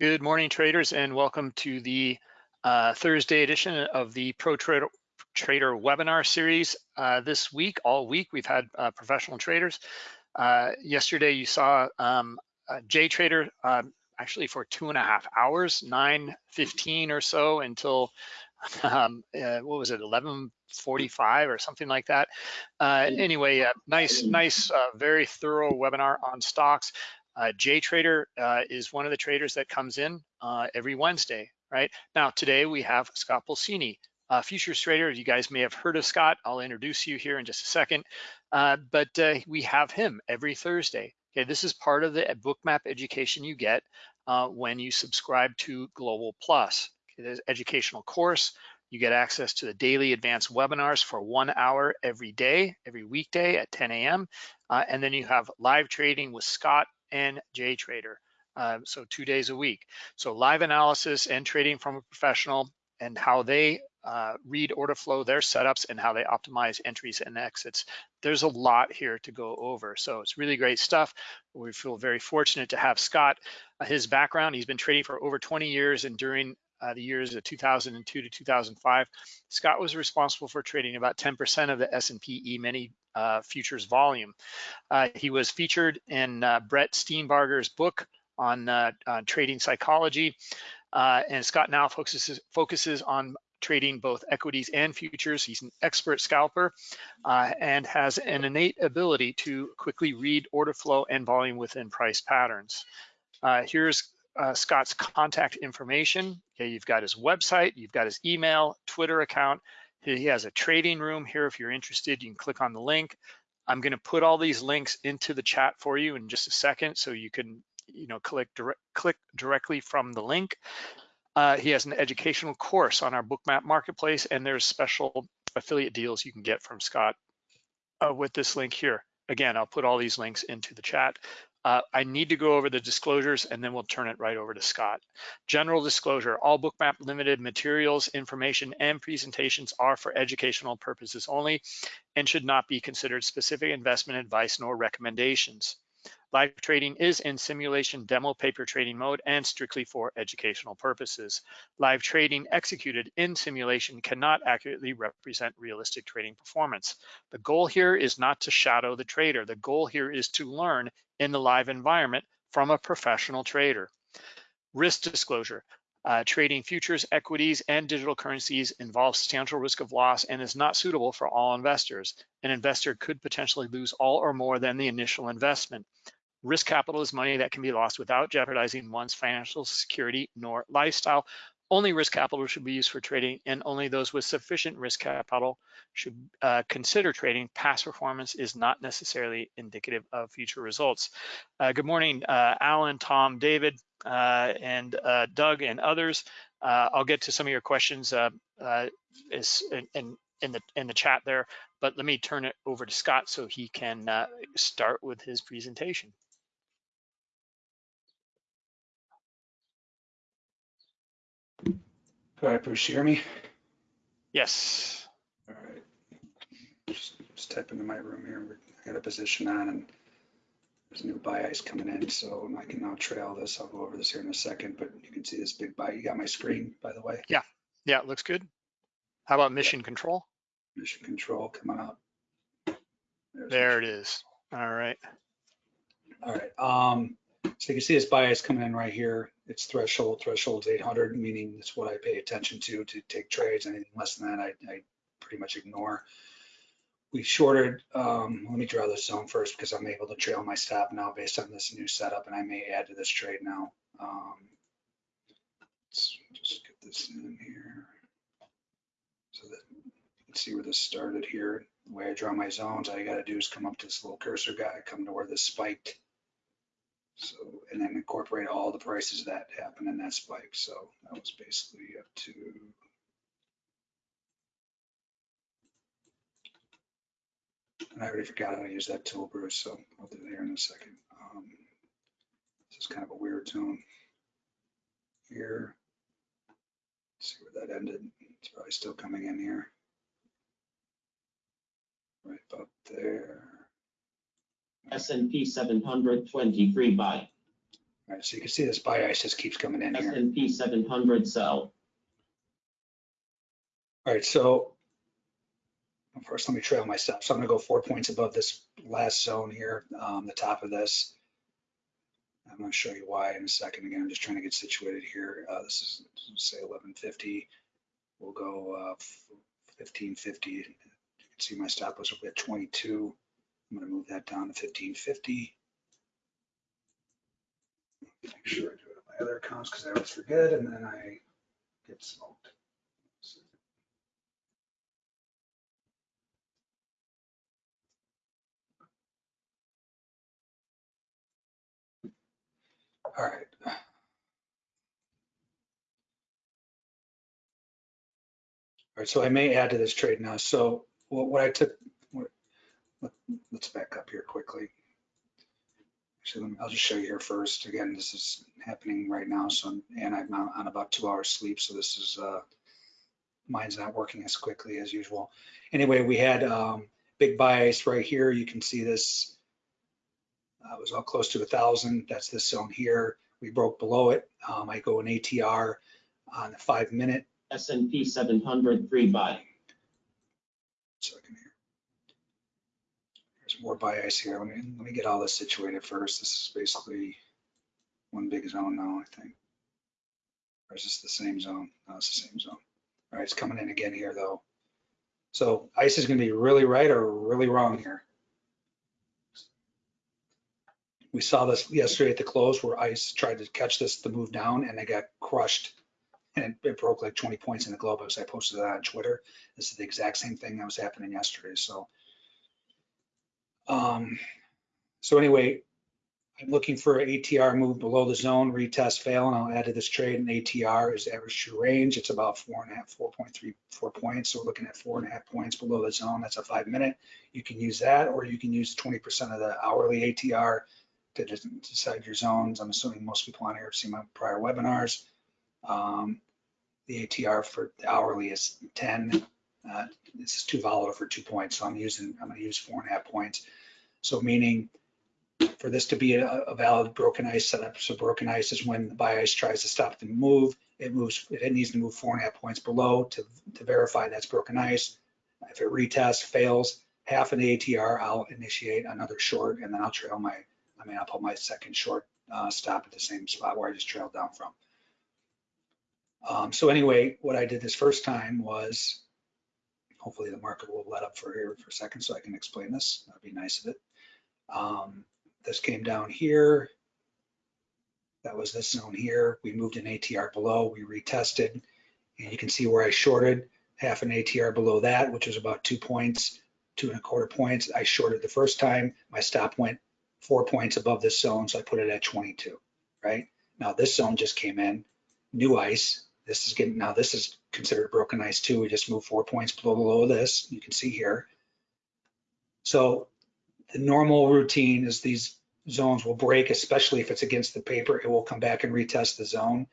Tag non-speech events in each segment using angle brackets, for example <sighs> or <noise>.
Good morning, traders, and welcome to the uh, Thursday edition of the Pro Trader, Trader webinar series. Uh, this week, all week, we've had uh, professional traders. Uh, yesterday, you saw um, JTrader um, actually for two and a half hours, 9.15 or so until, <laughs> um, uh, what was it, 11.45 or something like that. Uh, anyway, nice, nice, very thorough webinar on stocks. Uh, JTrader uh, is one of the traders that comes in uh, every Wednesday, right? Now, today we have Scott Pulcini, uh, futures trader. You guys may have heard of Scott. I'll introduce you here in just a second. Uh, but uh, we have him every Thursday. Okay, this is part of the bookmap education you get uh, when you subscribe to Global Plus. Okay, there's educational course. You get access to the daily advanced webinars for one hour every day, every weekday at 10 a.m. Uh, and then you have live trading with Scott and JTrader. Uh, so two days a week. So live analysis and trading from a professional and how they uh, read order flow, their setups, and how they optimize entries and exits. There's a lot here to go over. So it's really great stuff. We feel very fortunate to have Scott. Uh, his background, he's been trading for over 20 years and during uh, the years of 2002 to 2005, Scott was responsible for trading about 10% of the S&P E-mini uh, futures volume. Uh, he was featured in uh, Brett Steenbarger's book on, uh, on trading psychology, uh, and Scott now focuses, focuses on trading both equities and futures. He's an expert scalper uh, and has an innate ability to quickly read order flow and volume within price patterns. here's uh, Scott's contact information. Okay, you've got his website, you've got his email, Twitter account. He has a trading room here. If you're interested, you can click on the link. I'm going to put all these links into the chat for you in just a second, so you can, you know, click direct, click directly from the link. Uh, he has an educational course on our Bookmap marketplace, and there's special affiliate deals you can get from Scott uh, with this link here. Again, I'll put all these links into the chat. Uh, I need to go over the disclosures and then we'll turn it right over to Scott. General disclosure, all Bookmap Limited materials, information, and presentations are for educational purposes only and should not be considered specific investment advice nor recommendations. Live trading is in simulation demo paper trading mode and strictly for educational purposes. Live trading executed in simulation cannot accurately represent realistic trading performance. The goal here is not to shadow the trader. The goal here is to learn in the live environment from a professional trader. Risk disclosure. Uh, trading futures, equities, and digital currencies involves substantial risk of loss and is not suitable for all investors. An investor could potentially lose all or more than the initial investment. Risk capital is money that can be lost without jeopardizing one's financial security nor lifestyle. Only risk capital should be used for trading and only those with sufficient risk capital should uh, consider trading. Past performance is not necessarily indicative of future results. Uh, good morning, uh, Alan, Tom, David, uh, and uh, Doug and others. Uh, I'll get to some of your questions is in, in, in, the, in the chat there, but let me turn it over to Scott so he can start with his presentation. All right, Bruce, you hear me? Yes. All right. Just, just type into my room here. I got a position on and there's a new buy ice coming in, so I can now trail this. I'll go over this here in a second, but you can see this big buy. You got my screen, by the way. Yeah, yeah, it looks good. How about mission control? Mission control coming up. There's there it is. All right. All right. Um, so you can see this bias coming in right here. It's threshold, threshold's 800, meaning it's what I pay attention to to take trades. Anything less than that, I, I pretty much ignore. We shorted, um, let me draw this zone first because I'm able to trail my stop now based on this new setup and I may add to this trade now. Um, let's just get this in here so that you can see where this started here. The way I draw my zones, all you got to do is come up to this little cursor guy, come to where this spiked so, and then incorporate all the prices that happened in that spike. So that was basically up to and I already forgot how to use that tool, Bruce, so I'll do it here in a second. Um, this is kind of a weird tone here. Let's see where that ended. It's probably still coming in here. Right about there. S&P 723 buy. All right, so you can see this buy ice just keeps coming in S here. and P seven hundred sell. All right, so first let me trail myself. So I'm gonna go four points above this last zone here, um, the top of this. I'm gonna show you why in a second. Again, I'm just trying to get situated here. Uh, this is say 1150. We'll go uh, 1550. You can see my stop was at 22. I'm gonna move that down to 1550. Make sure I do it on my other accounts because I always forget and then I get smoked. All right. All right, so I may add to this trade now. So what, what I took, what, let, us back up here quickly. I'll just show you here first. Again, this is happening right now. So, I'm- and I'm on, about two hours sleep. So this is, uh, mine's not working as quickly as usual. Anyway, we had, um, big ice right here. You can see this. Uh, was all close to a thousand. That's this zone here. We broke below it. Um, I go an ATR on the five minute S and P 700 three buy. second here. There's more buy ice here. Let me, let me get all this situated first. This is basically one big zone now, I think. Or is this the same zone? No, it's the same zone. All right, it's coming in again here though. So ice is gonna be really right or really wrong here. We saw this yesterday at the close where ice tried to catch this to move down and they got crushed. And it, it broke like 20 points in the Globex. I posted that on Twitter. This is the exact same thing that was happening yesterday. So, um, so anyway, I'm looking for a ATR move below the zone, retest, fail, and I'll add to this trade an ATR is average true range. It's about four and a half, 4.34 points. So we're looking at four and a half points below the zone. That's a five minute. You can use that, or you can use 20% of the hourly ATR to decide your zones. I'm assuming most people on here have seen my prior webinars. Um, the ATR for the hourly is 10. Uh, this is too volatile for two points, so I'm using, I'm gonna use four and a half points. So meaning for this to be a, a valid broken ice setup, so broken ice is when the buy ice tries to stop the move, it moves, it needs to move four and a half points below to, to verify that's broken ice. If it retests, fails, half an ATR, I'll initiate another short and then I'll trail my, I mean, I'll put my second short uh, stop at the same spot where I just trailed down from. Um, so anyway, what I did this first time was, hopefully the market will let up for here for a second so I can explain this. That'd be nice of it. Um, this came down here. That was this zone here. We moved an ATR below, we retested, and you can see where I shorted half an ATR below that, which was about two points, two and a quarter points. I shorted the first time. My stop went four points above this zone, so I put it at 22, right? Now this zone just came in, new ice. This is getting, now this is considered broken ice too. We just moved four points below below this. You can see here. So the normal routine is these zones will break, especially if it's against the paper. It will come back and retest the zone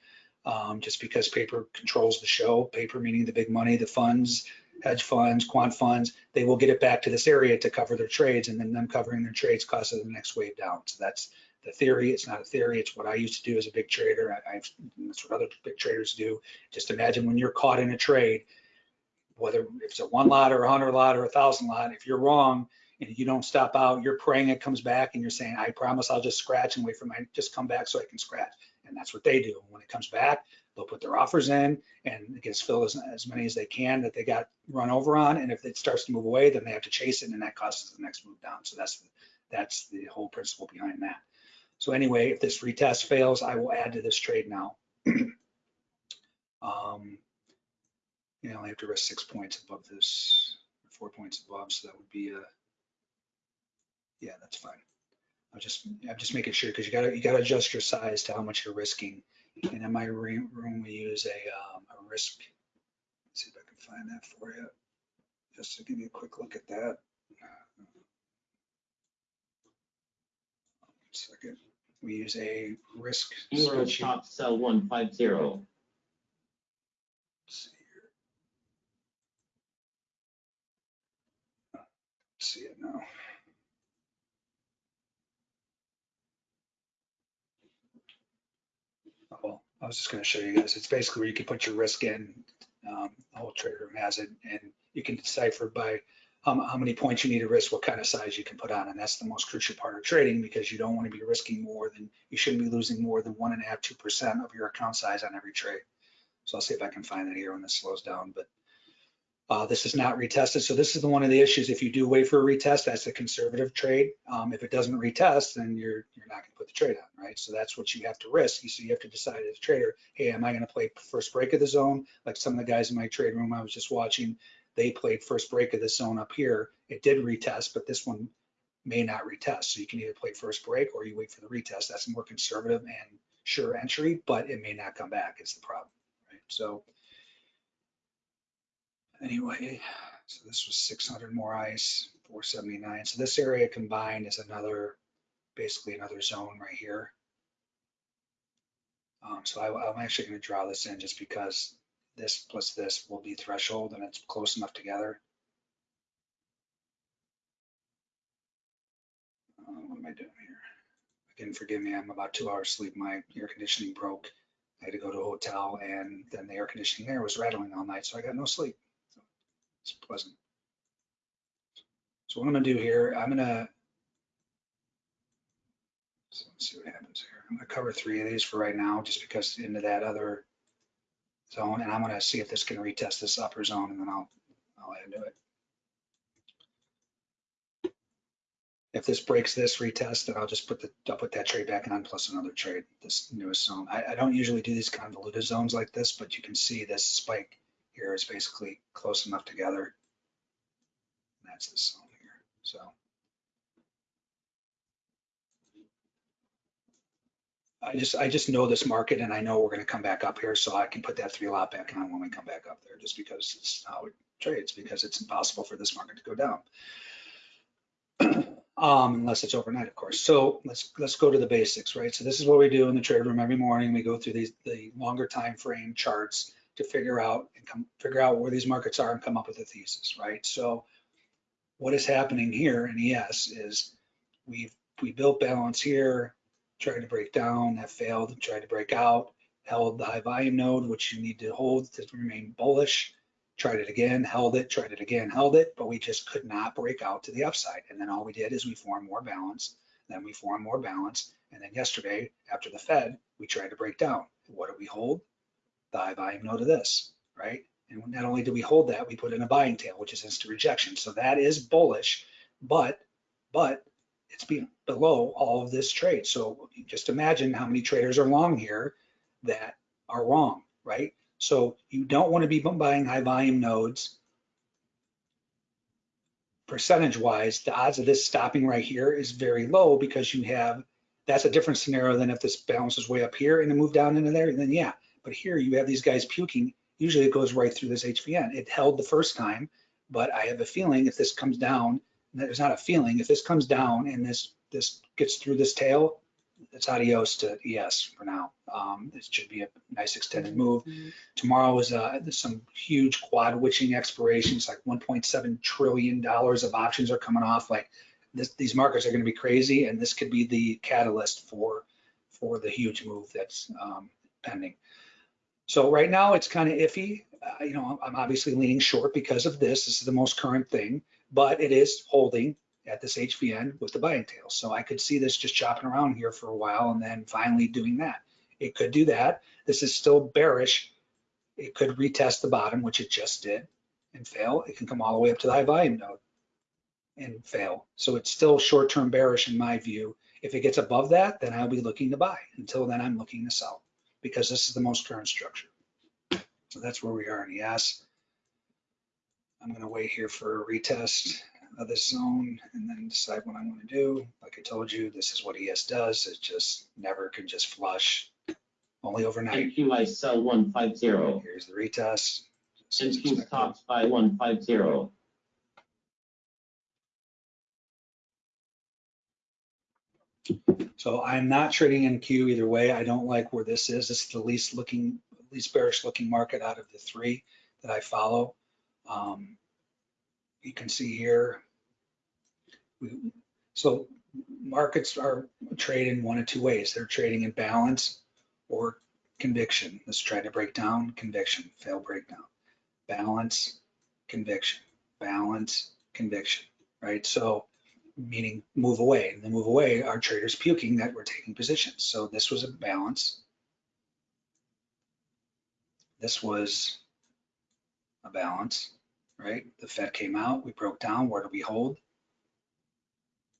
um, just because paper controls the show. Paper meaning the big money, the funds, hedge funds, quant funds. They will get it back to this area to cover their trades, and then them covering their trades causes the next wave down. So that's the theory. It's not a theory. It's what I used to do as a big trader. I, I've, that's what other big traders do. Just imagine when you're caught in a trade, whether if it's a one lot or a hundred lot or a thousand lot, if you're wrong and you don't stop out, you're praying it comes back and you're saying, I promise I'll just scratch and wait for my, just come back so I can scratch. And that's what they do. When it comes back, they'll put their offers in and it gets filled as, as many as they can that they got run over on. And if it starts to move away, then they have to chase it and that causes the next move down. So that's, that's the whole principle behind that. So anyway, if this retest fails, I will add to this trade now. <clears throat> um, you know, I have to risk six points above this, four points above, so that would be a, yeah, that's fine. I'm just, I'm just making sure, because you gotta, you gotta adjust your size to how much you're risking. And in my room, room, we use a, um, a risk. Let's see if I can find that for you. Just to give you a quick look at that. One Second, we use a risk. Euro top sell one five zero. Let's. See it now. I was just gonna show you guys. It's basically where you can put your risk in. Um, the whole trade room has it and you can decipher by how, how many points you need to risk, what kind of size you can put on. And that's the most crucial part of trading because you don't want to be risking more than, you shouldn't be losing more than one and a half, two percent of your account size on every trade. So I'll see if I can find that here when this slows down, but uh, this is not retested. So this is the one of the issues. If you do wait for a retest, that's a conservative trade. Um, if it doesn't retest, then you're you're not going to put the trade on, right? So that's what you have to risk. So you have to decide as a trader, hey, am I going to play first break of the zone? Like some of the guys in my trade room I was just watching, they played first break of the zone up here. It did retest, but this one may not retest. So you can either play first break or you wait for the retest. That's more conservative and sure entry, but it may not come back. Is the problem, right? So anyway, so this was 600 more ice, 479. So this area combined is another, basically another zone right here. Um, so I, I'm actually going to draw this in just because this plus this will be threshold and it's close enough together. Uh, what am I doing here? Again, forgive me, I'm about two hours sleep. My air conditioning broke. I had to go to a hotel and then the air conditioning there was rattling all night, so I got no sleep. It's pleasant. So what I'm gonna do here, I'm gonna, so let's see what happens here. I'm gonna cover three of these for right now, just because into that other zone, and I'm gonna see if this can retest this upper zone, and then I'll, I'll add to it. If this breaks this retest, then I'll just put the, I'll put that trade back on plus another trade, this newest zone. I, I don't usually do these convoluted zones like this, but you can see this spike here is basically close enough together. That's the zone here, so. I just, I just know this market and I know we're gonna come back up here, so I can put that three lot back on when we come back up there, just because it's how it trades, because it's impossible for this market to go down. <clears throat> Um, unless it's overnight, of course. So let's, let's go to the basics, right? So this is what we do in the trade room every morning. We go through these, the longer time frame charts to figure out and come, figure out where these markets are and come up with a thesis, right? So what is happening here in ES is we've, we built balance here, tried to break down, that failed, tried to break out, held the high volume node, which you need to hold to remain bullish, tried it again, held it, tried it again, held it, but we just could not break out to the upside. And then all we did is we formed more balance, then we formed more balance. And then yesterday, after the Fed, we tried to break down. What did we hold? The high volume node of this, right? And not only do we hold that, we put in a buying tail, which is instant rejection. So that is bullish, but, but it's being below all of this trade. So just imagine how many traders are long here that are wrong, right? So you don't want to be buying high volume nodes. Percentage wise, the odds of this stopping right here is very low because you have, that's a different scenario than if this bounces way up here and then move down into there, then yeah. But here you have these guys puking. Usually it goes right through this HVN. It held the first time, but I have a feeling if this comes down, there's not a feeling, if this comes down and this this gets through this tail, it's adios to ES for now. Um, it should be a nice extended move. Tomorrow is uh, some huge quad witching expirations, like 1.7 trillion dollars of options are coming off. Like this, these markets are going to be crazy, and this could be the catalyst for for the huge move that's um, pending. So right now it's kind of iffy. Uh, you know, I'm obviously leaning short because of this. This is the most current thing, but it is holding at this HVN with the buying tail. So I could see this just chopping around here for a while and then finally doing that. It could do that. This is still bearish. It could retest the bottom, which it just did and fail. It can come all the way up to the high volume node and fail. So it's still short-term bearish in my view. If it gets above that, then I'll be looking to buy. Until then, I'm looking to sell because this is the most current structure. So that's where we are in ES. I'm going to wait here for a retest of this zone and then decide what I'm going to do. Like I told you, this is what ES does. It just never can just flush only overnight. You might sell 150. Here's the retest. NQ stops by 150. So I'm not trading in NQ either way. I don't like where this is. This is the least looking, least bearish looking market out of the three that I follow. Um, you can see here. we- So markets are trading one of two ways. They're trading in balance or conviction. Let's try to break down, conviction, fail breakdown. Balance, conviction, balance, conviction, right? So meaning move away. And the move away are traders puking that we're taking positions. So this was a balance. This was a balance, right? The Fed came out, we broke down, where do we hold?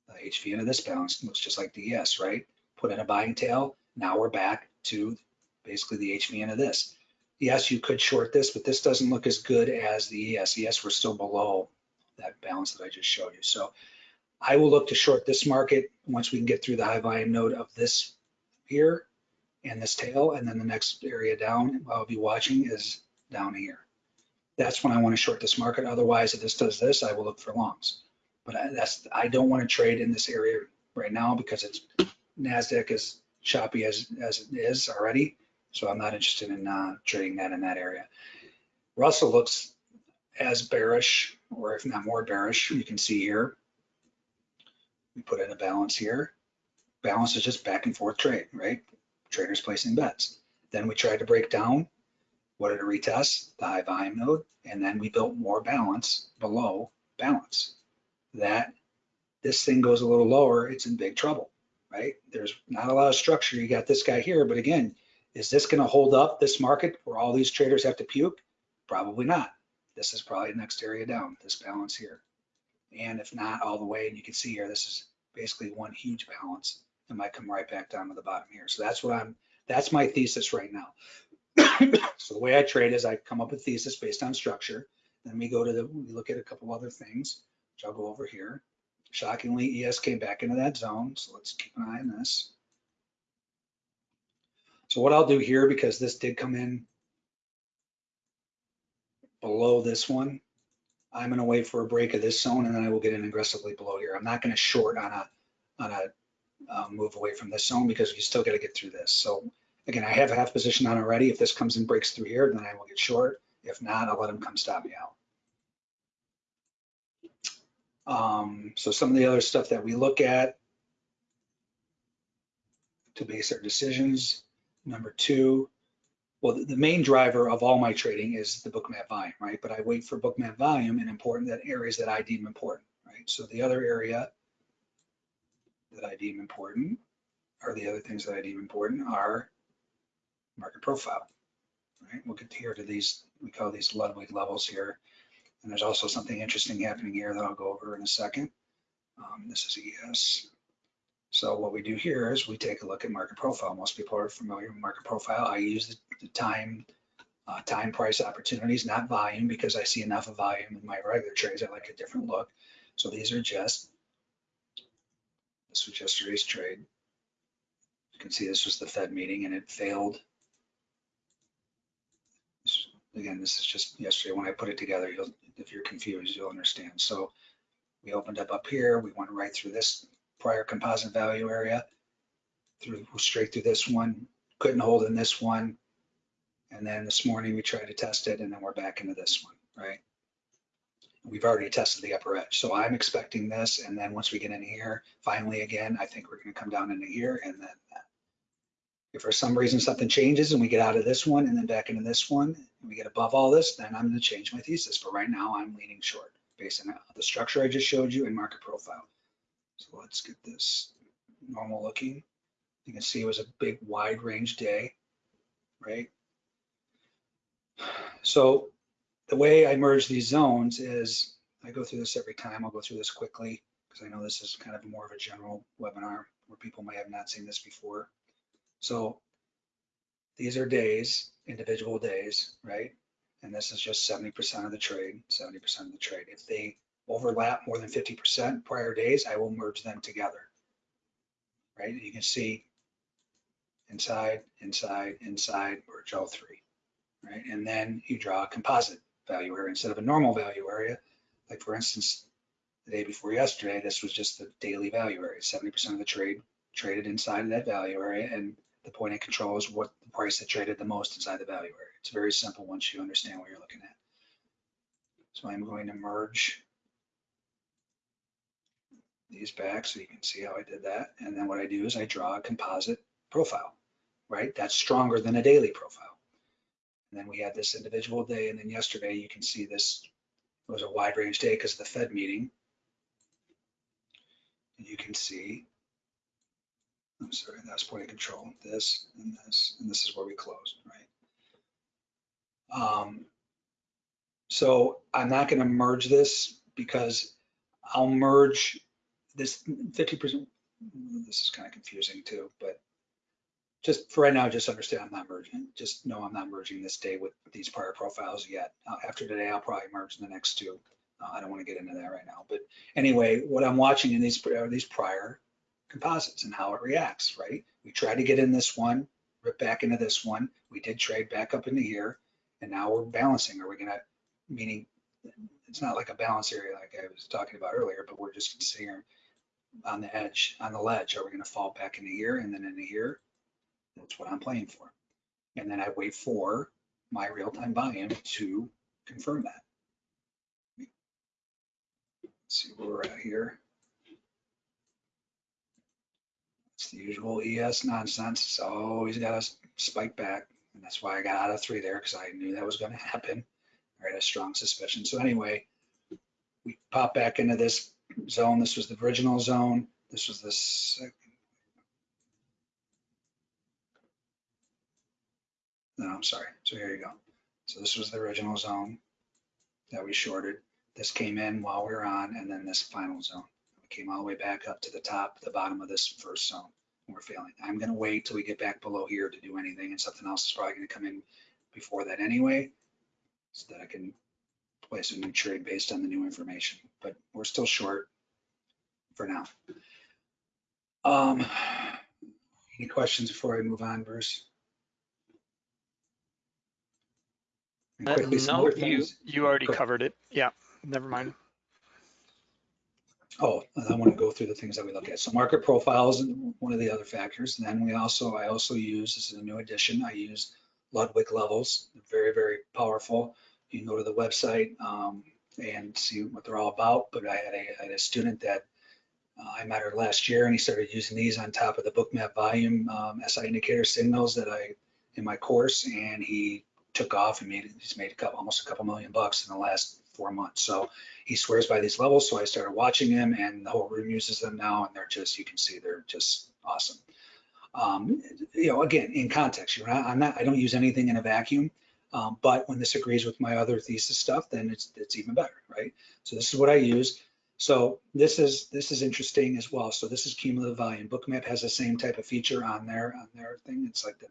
The HV into this balance looks just like the ES, right? Put in a buying tail, now we're back to basically the HV into this. Yes, you could short this, but this doesn't look as good as the ES. ES, we're still below that balance that I just showed you. So I will look to short this market once we can get through the high volume node of this here and this tail, and then the next area down I'll be watching is down here. That's when I want to short this market. Otherwise, if this does this, I will look for longs. But I, that's I don't want to trade in this area right now because it's Nasdaq is choppy as as it is already, so I'm not interested in uh, trading that in that area. Russell looks as bearish, or if not more bearish. You can see here. We put in a balance here. Balance is just back and forth trade, right? Traders placing bets. Then we tried to break down. What did it retest? The high volume node, and then we built more balance below balance. That this thing goes a little lower, it's in big trouble, right? There's not a lot of structure. You got this guy here, but again, is this going to hold up this market where all these traders have to puke? Probably not. This is probably the next area down, this balance here. And if not all the way, and you can see here, this is basically one huge balance. It might come right back down to the bottom here. So that's what I'm, that's my thesis right now. <coughs> so the way I trade is I come up with thesis based on structure. Then we go to the, we look at a couple other things, which I'll go over here. Shockingly, ES came back into that zone. So let's keep an eye on this. So what I'll do here, because this did come in below this one, I'm gonna wait for a break of this zone and then I will get in aggressively below here. I'm not gonna short on a, on a uh, move away from this zone because you still gotta get through this. So again, I have a half position on already. If this comes and breaks through here, then I will get short. If not, I'll let him come stop me out. Um, so some of the other stuff that we look at to base our decisions. Number two, well, the- the main driver of all my trading is the bookmap volume, right? But I wait for bookmap volume and important that areas that I deem important, right? So the other area that I deem important, or the other things that I deem important are market profile, right? We'll get here to these, we call these Ludwig levels here. And there's also something interesting happening here that I'll go over in a second. Um, this is ES. So what we do here is we take a look at market profile. Most people are familiar with market profile. I use the, time, uh, time price opportunities, not volume, because I see enough of volume in my regular trades. I like a different look. So these are just, this was yesterday's trade. You can see this was the Fed meeting and it failed. This- Again, this is just yesterday when I put it together. You'll, if you're confused, you'll understand. So we opened up up here. We went right through this prior composite value area, through straight through this one, couldn't hold in this one. And then this morning we tried to test it and then we're back into this one, right? We've already tested the upper edge. So I'm expecting this. And then once we get in here, finally again, I think we're gonna come down into here and then that. If for some reason something changes and we get out of this one and then back into this one, and we get above all this, then I'm gonna change my thesis. But right now I'm leaning short based on the structure I just showed you and market profile. So let's get this normal looking. You can see it was a big wide range day, right? So the way I merge these zones is I go through this every time. I'll go through this quickly because I know this is kind of more of a general webinar where people may have not seen this before. So these are days, individual days, right? And this is just 70% of the trade, 70% of the trade. If they overlap more than 50% prior days, I will merge them together. Right? You can see inside, inside, inside, merge all three. Right? And then you draw a composite value area instead of a normal value area. Like for instance, the day before yesterday, this was just the daily value area. 70% of the trade traded inside of that value area and the point of control is what the price that traded the most inside the value area. It's very simple once you understand what you're looking at. So I'm going to merge these back so you can see how I did that. And then what I do is I draw a composite profile. right? That's stronger than a daily profile. And then we had this individual day, and then yesterday you can see this was a wide range day because of the Fed meeting. And you can see, I'm sorry, that's point of control, this and this, and this is where we closed, right? Um, so I'm not going to merge this because I'll merge this 50%. This is kind of confusing too, but just for right now, just understand I'm not merging. Just know I'm not merging this day with these prior profiles yet. Uh, after today, I'll probably merge the next two. Uh, I don't want to get into that right now, but anyway, what I'm watching in these are these prior composites and how it reacts, right? We tried to get in this one, rip back into this one. We did trade back up into here, and now we're balancing. Are we gonna, meaning it's not like a balance area like I was talking about earlier, but we're just sitting on the edge, on the ledge. Are we gonna fall back into here and then into here? That's what I'm playing for. And then I wait for my real-time volume to confirm that. Let's see where we're at here. It's the usual ES nonsense. It's always got to spike back. And that's why I got out of three there because I knew that was going to happen. I had a strong suspicion. So anyway, we pop back into this zone. This was the original zone. This was the No, I'm sorry. So here you go. So this was the original zone that we shorted. This came in while we were on, and then this final zone. We came all the way back up to the top, the bottom of this first zone. We're failing. I'm going to wait till we get back below here to do anything, and something else is probably going to come in before that anyway, so that I can place a new trade based on the new information. But we're still short for now. Um, any questions before I move on, Bruce? And Uh, quickly, some No, you, things. you already covered it. Yeah, never mind. Oh, I want to go through the things that we look at. So market profiles, is one of the other factors. And then we also, I also use, this is a new addition, I use Ludwig levels, very, very powerful. You can go to the website um, and see what they're all about. But I had a, I had a student that uh, I met her last year and he started using these on top of the bookmap volume um, SI indicator signals that I, in my course, and he took off and made, he's made a couple, almost a couple million bucks in the last four months. So he swears by these levels. So I started watching him and the whole room uses them now. And they're just, you can see they're just awesome. Um, you know, again, in context, you're not, I'm not, I don't use anything in a vacuum. Um, but when this agrees with my other thesis stuff, then it's, it's even better, right? So this is what I use. So this is, this is interesting as well. So this is cumulative volume. Bookmap has the same type of feature on their, on their thing. It's like the,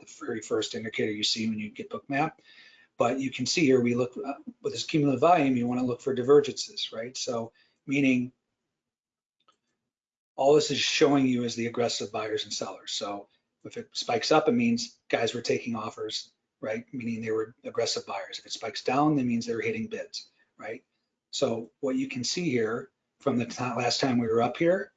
the very first indicator you see when you get bookmap. But you can see here, we look uh, with this cumulative volume, you want to look for divergences, right? So meaning all this is showing you is the aggressive buyers and sellers. So if it spikes up, it means guys were taking offers, right? Meaning they were aggressive buyers. If it spikes down, that means they're hitting bids, right? So what you can see here from the last time we were up here,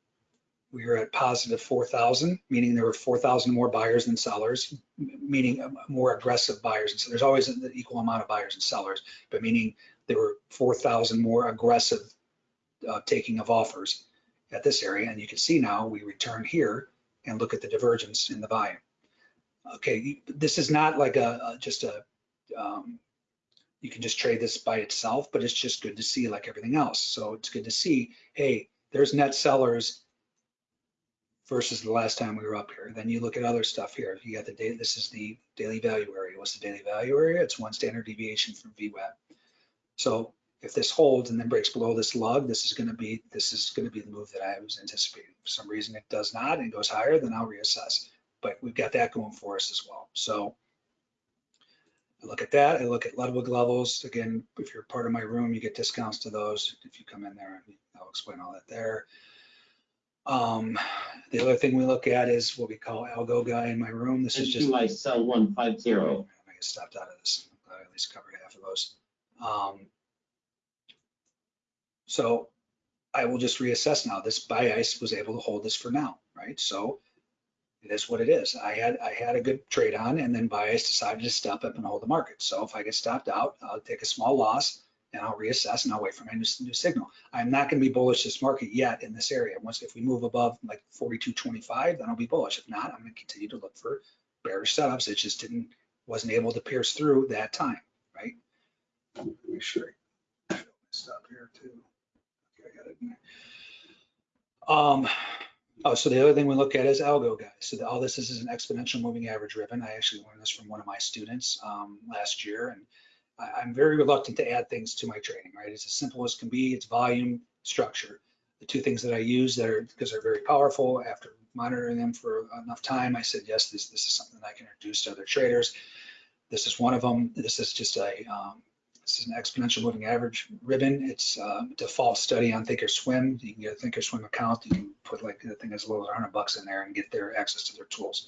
we were at positive 4,000, meaning there were 4,000 more buyers than sellers, meaning uh, more aggressive buyers. And so there's always an equal amount of buyers and sellers, but meaning there were 4,000 more aggressive uh, taking of offers at this area. And you can see now we return here and look at the divergence in the volume. Okay, this is not like a, a- just a, um, you can just trade this by itself, but it's just good to see like everything else. So it's good to see, hey, there's net sellers versus the last time we were up here. Then you look at other stuff here. You got the data, this is the daily value area. What's the daily value area? It's one standard deviation from VWAP. So if this holds and then breaks below this lug, this is gonna be, this is gonna be the move that I was anticipating. For some reason it does not and goes higher, then I'll reassess. But we've got that going for us as well. So I look at that, I look at Ludwig levels. Again, if you're part of my room, you get discounts to those. If you come in there, I'll explain all that there. Um, the other thing we look at is what we call algo guy in my room. This is just. I sell one five zero. I get stopped out of this. I at least covered half of those. Um, so I will just reassess now. This buy ice was able to hold this for now, right? So it is what it is. I had I had a good trade on, and then bias decided to step up and hold the market. So if I get stopped out, I'll take a small loss and I'll reassess and I'll wait for my new, new signal. I'm not going to be bullish this market yet in this area. Once if we move above like 42.25, then I'll be bullish. If not, I'm going to continue to look for bearish setups. It just didn't, wasn't able to pierce through that time, right? Sure I stop here too. Okay, I got it. Um, oh, so the other thing we look at is algo, guys. So the- all this is is an exponential moving average ribbon. I actually learned this from one of my students um, last year, and I, I'm very reluctant to add things to my training, right? It's as simple as can be. It's volume, structure. The two things that I use that are, because they're very powerful, after monitoring them for enough time, I said, yes, this, this is something I can introduce to other traders. This is one of them. This is just a, um, this is an exponential moving average ribbon. It's a default study on Thinkorswim. You can get a Thinkorswim account. You can put like, the thing as low as 100 bucks in there and get their access to their tools.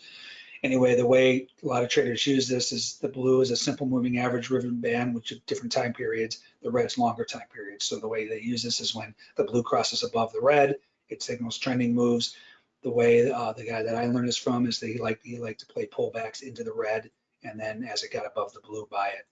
Anyway, the way a lot of traders use this is the blue is a simple moving average ribbon band, which at different time periods, the red's longer time periods. So the way they use this is when the blue crosses above the red, it signals trending moves. The way uh, the guy that I learned this from is they like he liked to play pullbacks into the red, and then as it got above the blue, buy it.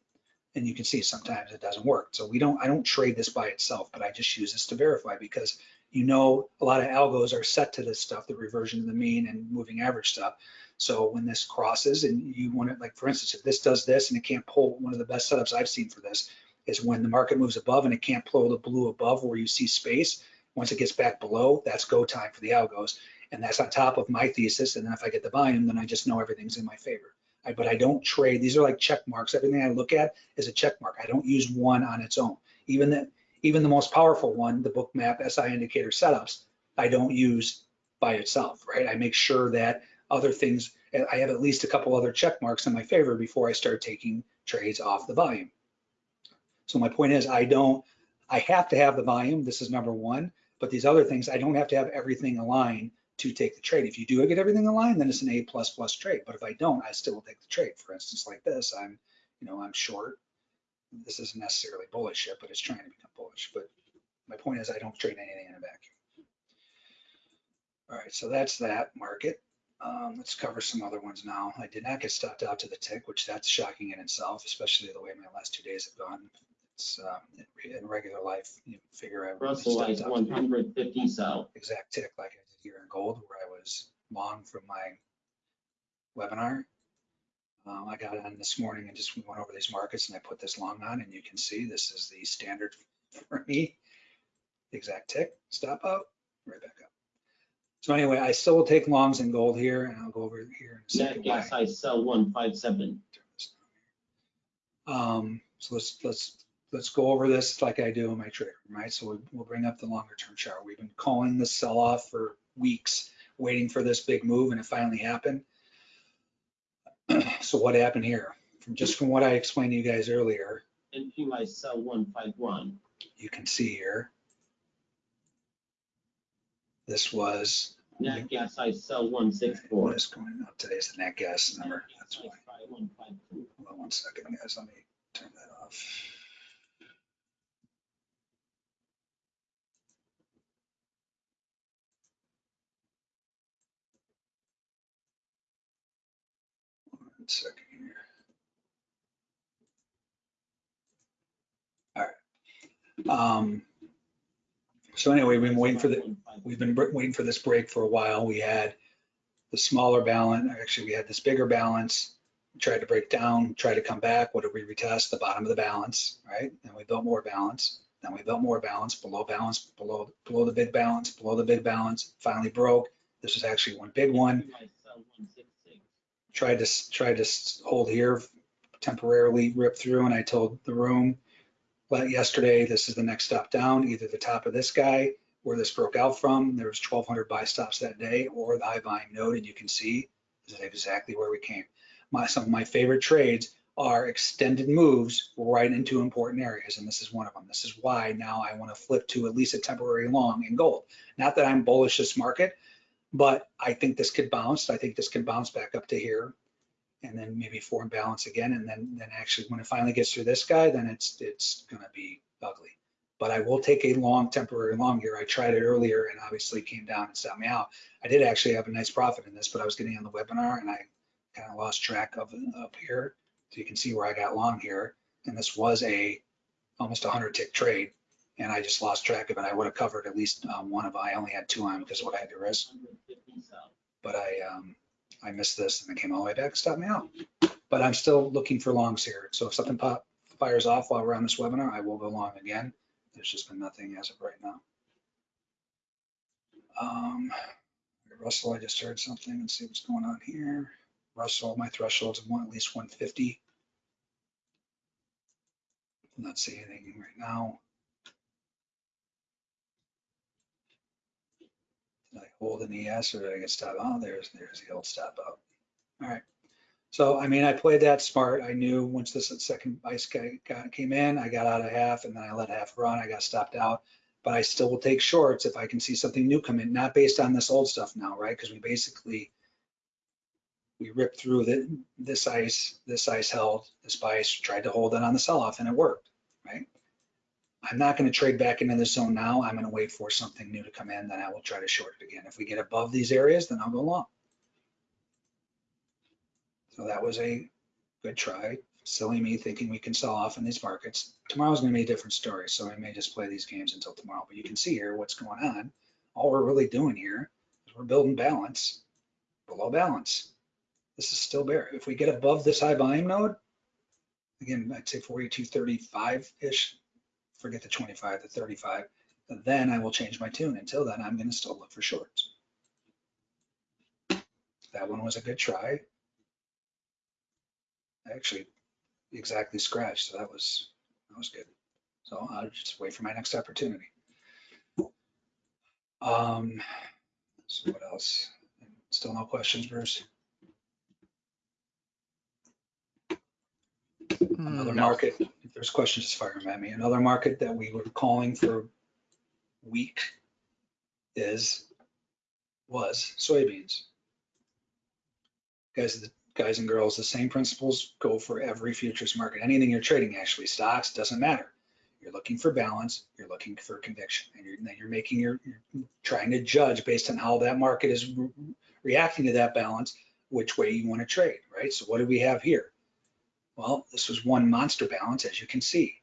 And you can see sometimes it doesn't work. So we don't I don't trade this by itself, but I just use this to verify because you know a lot of algos are set to this stuff, the reversion to the mean and moving average stuff. So when this crosses and you want it, like for instance, if this does this and it can't pull, one of the best setups I've seen for this is when the market moves above and it can't pull the blue above where you see space. Once it gets back below, that's go time for the algos. And that's on top of my thesis. And then if I get the volume, then I just know everything's in my favor. I, but I don't trade. These are like check marks. Everything I look at is a check mark. I don't use one on its own. Even the, even the most powerful one, the bookmap SI indicator setups, I don't use by itself, right? I make sure that other things, I have at least a couple other check marks in my favor before I start taking trades off the volume. So my point is I don't, I have to have the volume. This is number one, but these other things, I don't have to have everything aligned to take the trade. If you do get everything aligned, then it's an A plus plus trade. But if I don't, I still will take the trade. For instance, like this, I'm, you know, I'm short. This isn't necessarily bullish yet, but it's trying to become bullish. But my point is I don't trade anything in a vacuum. All right, so that's that market. Um, let's cover some other ones now. I did not get stopped out to the tick, which that's shocking in itself, especially the way my last two days have gone. It's uh, in, regular life, you figure be Russell is out to one the hundred fifty south. exact tick like I did here in gold, where I was long from my webinar. Um, I got on this morning and just went over these markets and I put this long on and you can see this is the standard <laughs> for me. Exact tick, stop out, right back up. So anyway, I still will take longs in gold here and I'll go over here in a Net second. gas, I sell one five seven. Turn this down here. Um, so let's, let's, let's go over this like I do in my trade, right? So we- we'll bring up the longer term chart. We've been calling this sell off for weeks, waiting for this big move and it finally happened. <clears throat> So what happened here? From just from what I explained to you guys earlier, And you I sell one five one. you can see here. This was, Nat gas, I sell one six four. what is going up today is the nat gas number. That's why. One five two. Hold on one second, guys. Let me turn that off. One second here. All right. Um, so anyway, we've been waiting for the, we've been waiting for this break for a while. We had the smaller balance, actually, we had this bigger balance, tried to break down, tried to come back. What did we retest? The bottom of the balance, right? Then we built more balance. Then we built more balance, below balance, below, below the big balance, below the big balance, finally broke. This was actually one big one. Tried to, tried to hold here, temporarily rip through, and I told the room, but yesterday, this is the next stop down, either the top of this guy where this broke out from, there was 1200 buy stops that day, or the high volume node, and you can see this is exactly where we came. My, some of my favorite trades are extended moves right into important areas, and this is one of them. This is why now I want to flip to at least a temporary long in gold. Not that I'm bullish this market, but I think this could bounce. I think this can bounce back up to here and then maybe four form balance again. And then, then actually when it finally gets through this guy, then it's, it's gonna be ugly. But I will take a long temporary long here. I tried it earlier and obviously came down and stopped me out. I did actually have a nice profit in this, but I was getting on the webinar and I kind of lost track of up here. So you can see where I got long here. And this was a almost a hundred tick trade. And I just lost track of it. I would have covered at least um, one of, I only had two on because of what I had to risk but I, um, I missed this and it came all the way back, stopped me out. But I'm still looking for longs here. So if something pop, fires off while we're on this webinar, I will go long again. There's just been nothing as of right now. Um, Russell, I just heard something. Let's see what's going on here. Russell, my threshold's one, at least 150. I'm Not seeing anything right now. Did I hold an ES or did I get stop? Oh, there's, there's the old stop out. All right. So, I mean, I played that smart. I knew once this second ice guy got, came in, I got out of half and then I let half run. I got stopped out, but I still will take shorts if I can see something new come in, not based on this old stuff now, right? Because we basically, we ripped through the, this ice, this ice held, this ice tried to hold it on the sell off and it worked, right? I'm not going to trade back into the zone now. I'm going to wait for something new to come in, then I will try to short it again. If we get above these areas, then I'll go long. So that was a good try. Silly me thinking we can sell off in these markets. Tomorrow's going to be a different story, so I may just play these games until tomorrow. But you can see here what's going on. All we're really doing here is we're building balance below balance. This is still bear. If we get above this high volume node, again, I'd say 42.35-ish, forget the 25, the 35, then I will change my tune. Until then, I'm going to still look for shorts. That one was a good try. I actually exactly scratched, so that was, that was good. So I'll just wait for my next opportunity. Um, so what else? Still no questions, Bruce? Another No. market, if there's questions, just fire them at me. Another market that we were calling for weak is, was soybeans. Guys, the guys and girls, the same principles go for every futures market. Anything you're trading, actually, stocks, doesn't matter. You're looking for balance, you're looking for conviction, and you're, then you're making your, you're trying to judge based on how that market is re- reacting to that balance, which way you want to trade, right? So what do we have here? Well, this was one monster balance, as you can see.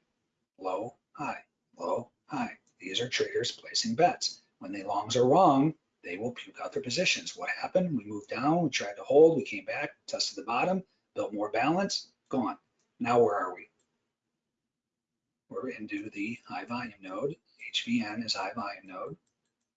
Low, high, low, high. These are traders placing bets. When the longs are wrong, they will puke out their positions. What happened? We moved down, we tried to hold, we came back, tested the bottom, built more balance, gone. Now where are we? We're into the high volume node. HVN is high volume node.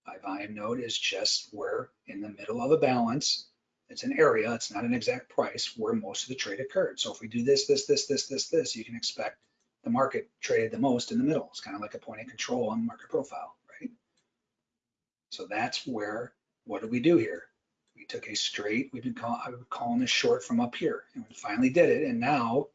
High volume node is just where in the middle of a balance, it's an area, it's not an exact price where most of the trade occurred. So if we do this, this, this, this, this, this, you can expect the market traded the most in the middle. It's kind of like a point of control on market profile, right? So that's where, what did we do here? We took a straight, we've been would calling this short from up here and we finally did it. And now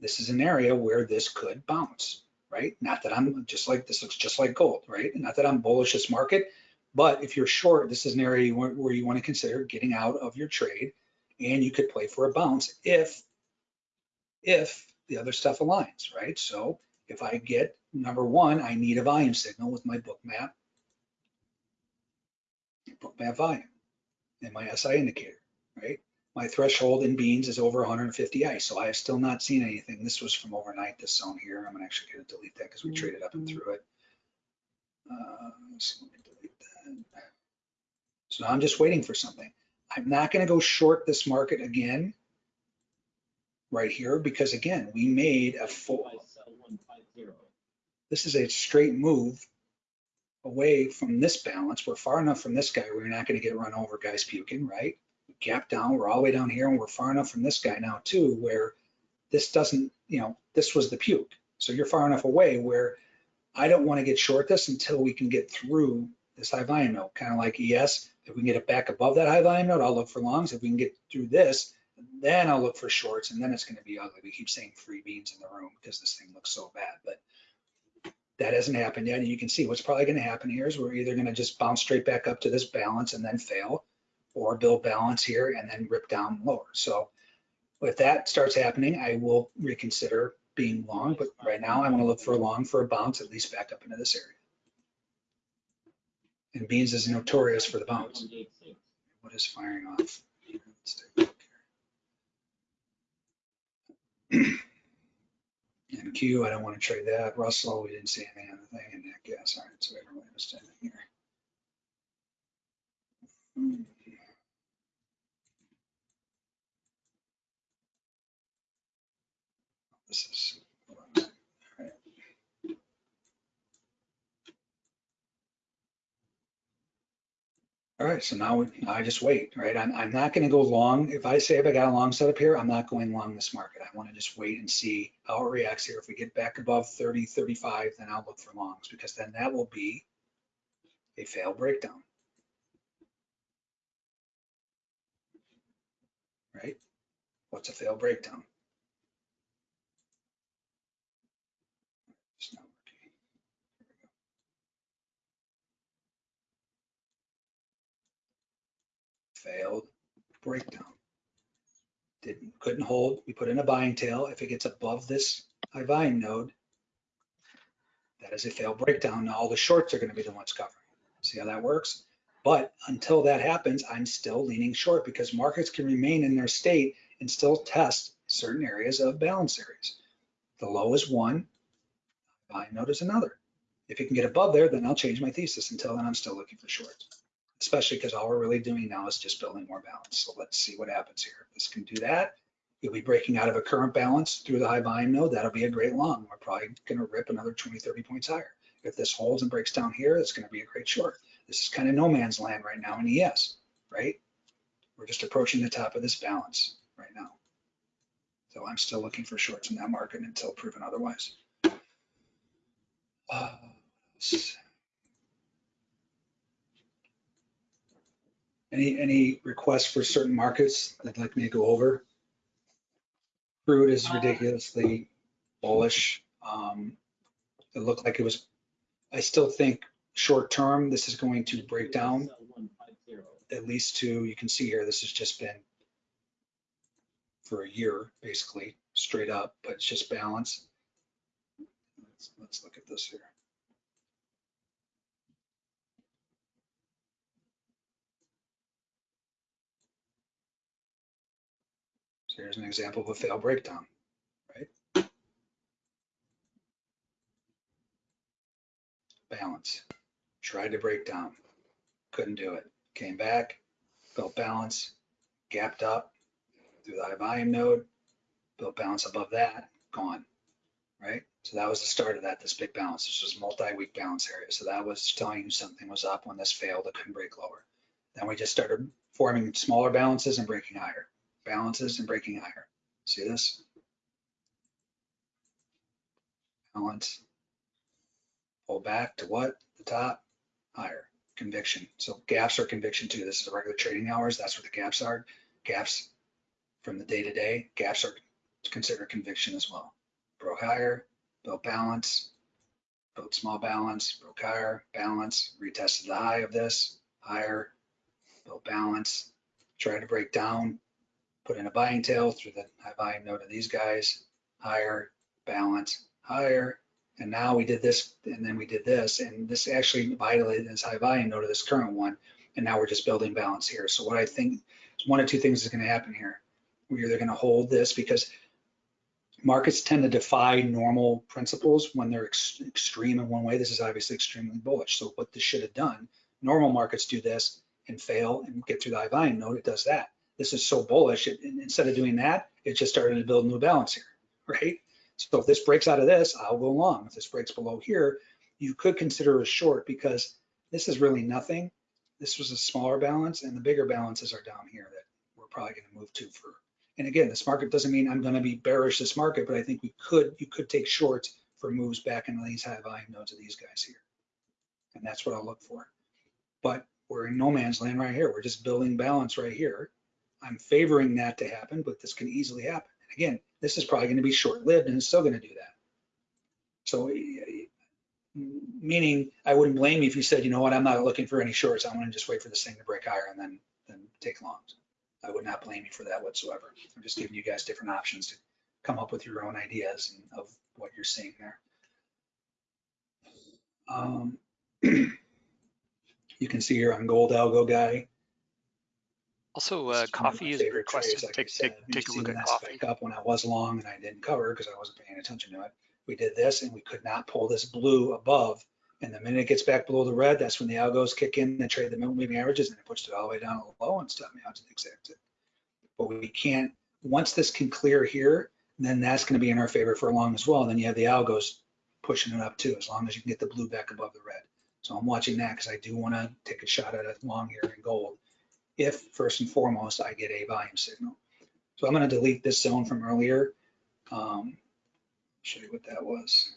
this is an area where this could bounce, right? Not that I'm just like, this looks just like gold, right? Not that I'm bullish this market, but if you're short, this is an area where, where you want to consider getting out of your trade and you could play for a bounce if, if the other stuff aligns, right? So if I get number one, I need a volume signal with my Bookmap, book map volume and my SI indicator, right? My threshold in beans is over 150 ice, so I have still not seen anything. This was from overnight, this zone here. I'm gonna actually gonna delete that because we traded up and through it. Uh, so let me. So I'm just waiting for something. I'm not gonna go short this market again right here because again, we made a full, this is a straight move away from this balance. We're far enough from this guy, we're not gonna get run over, guys puking, right? Gap down, we're all the way down here and we're far enough from this guy now too, where this doesn't, you know, this was the puke. So you're far enough away where I don't wanna get short this until we can get through this high volume node, kind of like ES. If we can get it back above that high volume node, I'll look for longs. If we can get through this, then I'll look for shorts and then it's gonna be ugly. We keep saying free beans in the room because this thing looks so bad, but that hasn't happened yet. And you can see what's probably gonna happen here is we're either gonna just bounce straight back up to this balance and then fail or build balance here and then rip down lower. So if that starts happening, I will reconsider being long, but right now I'm gonna look for a long for a bounce, at least back up into this area. And beans is notorious for the bounce. What is firing off? Let's take a look here. NQ, I don't want to trade that. Russell, we didn't see anything on the thing. And Nick, yes, all right, so we don't really here. This is. hold on. All right. All right, so now we- I just wait, right? I'm, I'm not gonna go long. If I say if I got a long setup here, I'm not going long this market. I wanna just wait and see how it reacts here. If we get back above 30, 35, then I'll look for longs because then that will be a failed breakdown. Right? What's a failed breakdown? Failed breakdown. Didn't, couldn't hold. We put in a buying tail. If it gets above this high volume node, that is a failed breakdown. Now all the shorts are gonna be the ones covering. See how that works? But until that happens, I'm still leaning short because markets can remain in their state and still test certain areas of balance areas. The low is one, buying node is another. If it can get above there, then I'll change my thesis. Until then, I'm still looking for shorts, especially because all we're really doing now is just building more balance. So let's see what happens here. This can do that, you'll be breaking out of a current balance through the high volume node. That'll be a great long. We're probably going to rip another 20, 30 points higher. If this holds and breaks down here, it's going to be a great short. This is kind of no man's land right now in ES, right? We're just approaching the top of this balance right now. So I'm still looking for shorts in that market until proven otherwise. Uh, Any, any requests for certain markets that'd like me to go over? Crude is ridiculously bullish. Um, It looked like it was, I still think short term, this is going to break down at least to, you can see here, this has just been for a year, basically, straight up, but it's just balance. Let's, let's look at this here. So here's an example of a failed breakdown, right? Balance, tried to break down, couldn't do it, came back, built balance, gapped up through the high volume node, built balance above that, gone, right? So that was the start of that, this big balance. This was multi-week balance area. So that was telling you something was up when this failed, it couldn't break lower. Then we just started forming smaller balances and breaking higher, balances and breaking higher. See this? Balance. Pull back to what? The top, higher conviction. So gaps are conviction too. This is regular trading hours. That's what the gaps are. Gaps from the day to day, gaps are considered conviction as well. Broke higher, built balance, built small balance, broke higher, balance, retested the high of this, higher, built balance, tried to break down, put in a buying tail through the high volume node of these guys, higher, balance, higher, and now we did this, and then we did this, and this actually violated this high volume node of this current one. And now we're just building balance here. So what I think, is one of two things is gonna happen here. We're either gonna hold this because markets tend to defy normal principles when they're ex- extreme in one way. This is obviously extremely bullish. So what this should have done, normal markets do this and fail and get through the high volume node, it does that. This is so bullish, it, instead of doing that, it just started to build new balance here, right? So if this breaks out of this, I'll go long. If this breaks below here, you could consider a short because this is really nothing. This was a smaller balance and the bigger balances are down here that we're probably going to move to for. And again, this market doesn't mean I'm going to be bearish this market, but I think we could, you could take shorts for moves back into these high volume nodes of these guys here. And that's what I'll look for. But we're in no man's land right here. We're just building balance right here. I'm favoring that to happen, but this can easily happen. And again, this is probably going to be short-lived and it's still going to do that. So meaning I wouldn't blame you if you said, you know what, I'm not looking for any shorts. I'm going to just wait for this thing to break higher and then, then take longs. I would not blame you for that whatsoever. I'm just giving you guys different options to come up with your own ideas of what you're seeing there. Um, <clears throat> you can see here on gold algo guy, Also, uh, coffee is requested. trades, like Take, said. take, take a look at coffee. Up when I was long and I didn't cover because I wasn't paying attention to it. We did this and we could not pull this blue above. And the minute it gets back below the red, that's when the algos kick in and trade the moving averages and it pushed it all the way down to low and stuff me out to the exact. But we can't, once this can clear here, then that's gonna be in our favor for a long as well. Then you have the algos pushing it up too, as long as you can get the blue back above the red. So I'm watching that because I do want to take a shot at a long here in gold. If first and foremost, I get a volume signal. So I'm going to delete this zone from earlier. Um, show you what that was.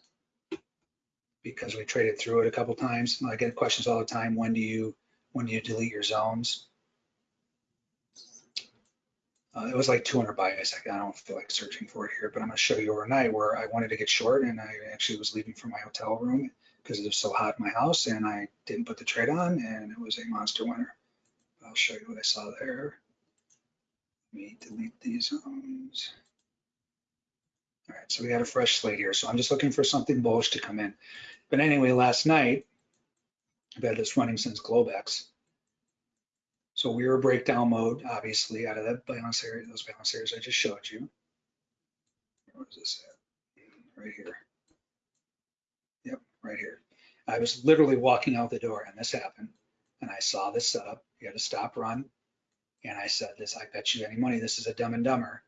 Because we traded through it a couple times. I get questions all the time. When do you, when do you delete your zones? Uh, it was like 200 bias. I I don't feel like searching for it here, but I'm going to show you overnight where I wanted to get short and I actually was leaving from my hotel room because it was so hot in my house and I didn't put the trade on and it was a monster winner. I'll show you what I saw there. Let me delete these zones. All right, so we got a fresh slate here. So I'm just looking for something bullish to come in. But anyway, last night, I've had this running since Globex. So we were breakdown mode, obviously, out of that balance area, those balance areas I just showed you. Where is this at? Right here. Yep, right here. I was literally walking out the door and this happened. And I saw this setup. You had a stop run. And I said this, I bet you any money, this is a dumb and dumber.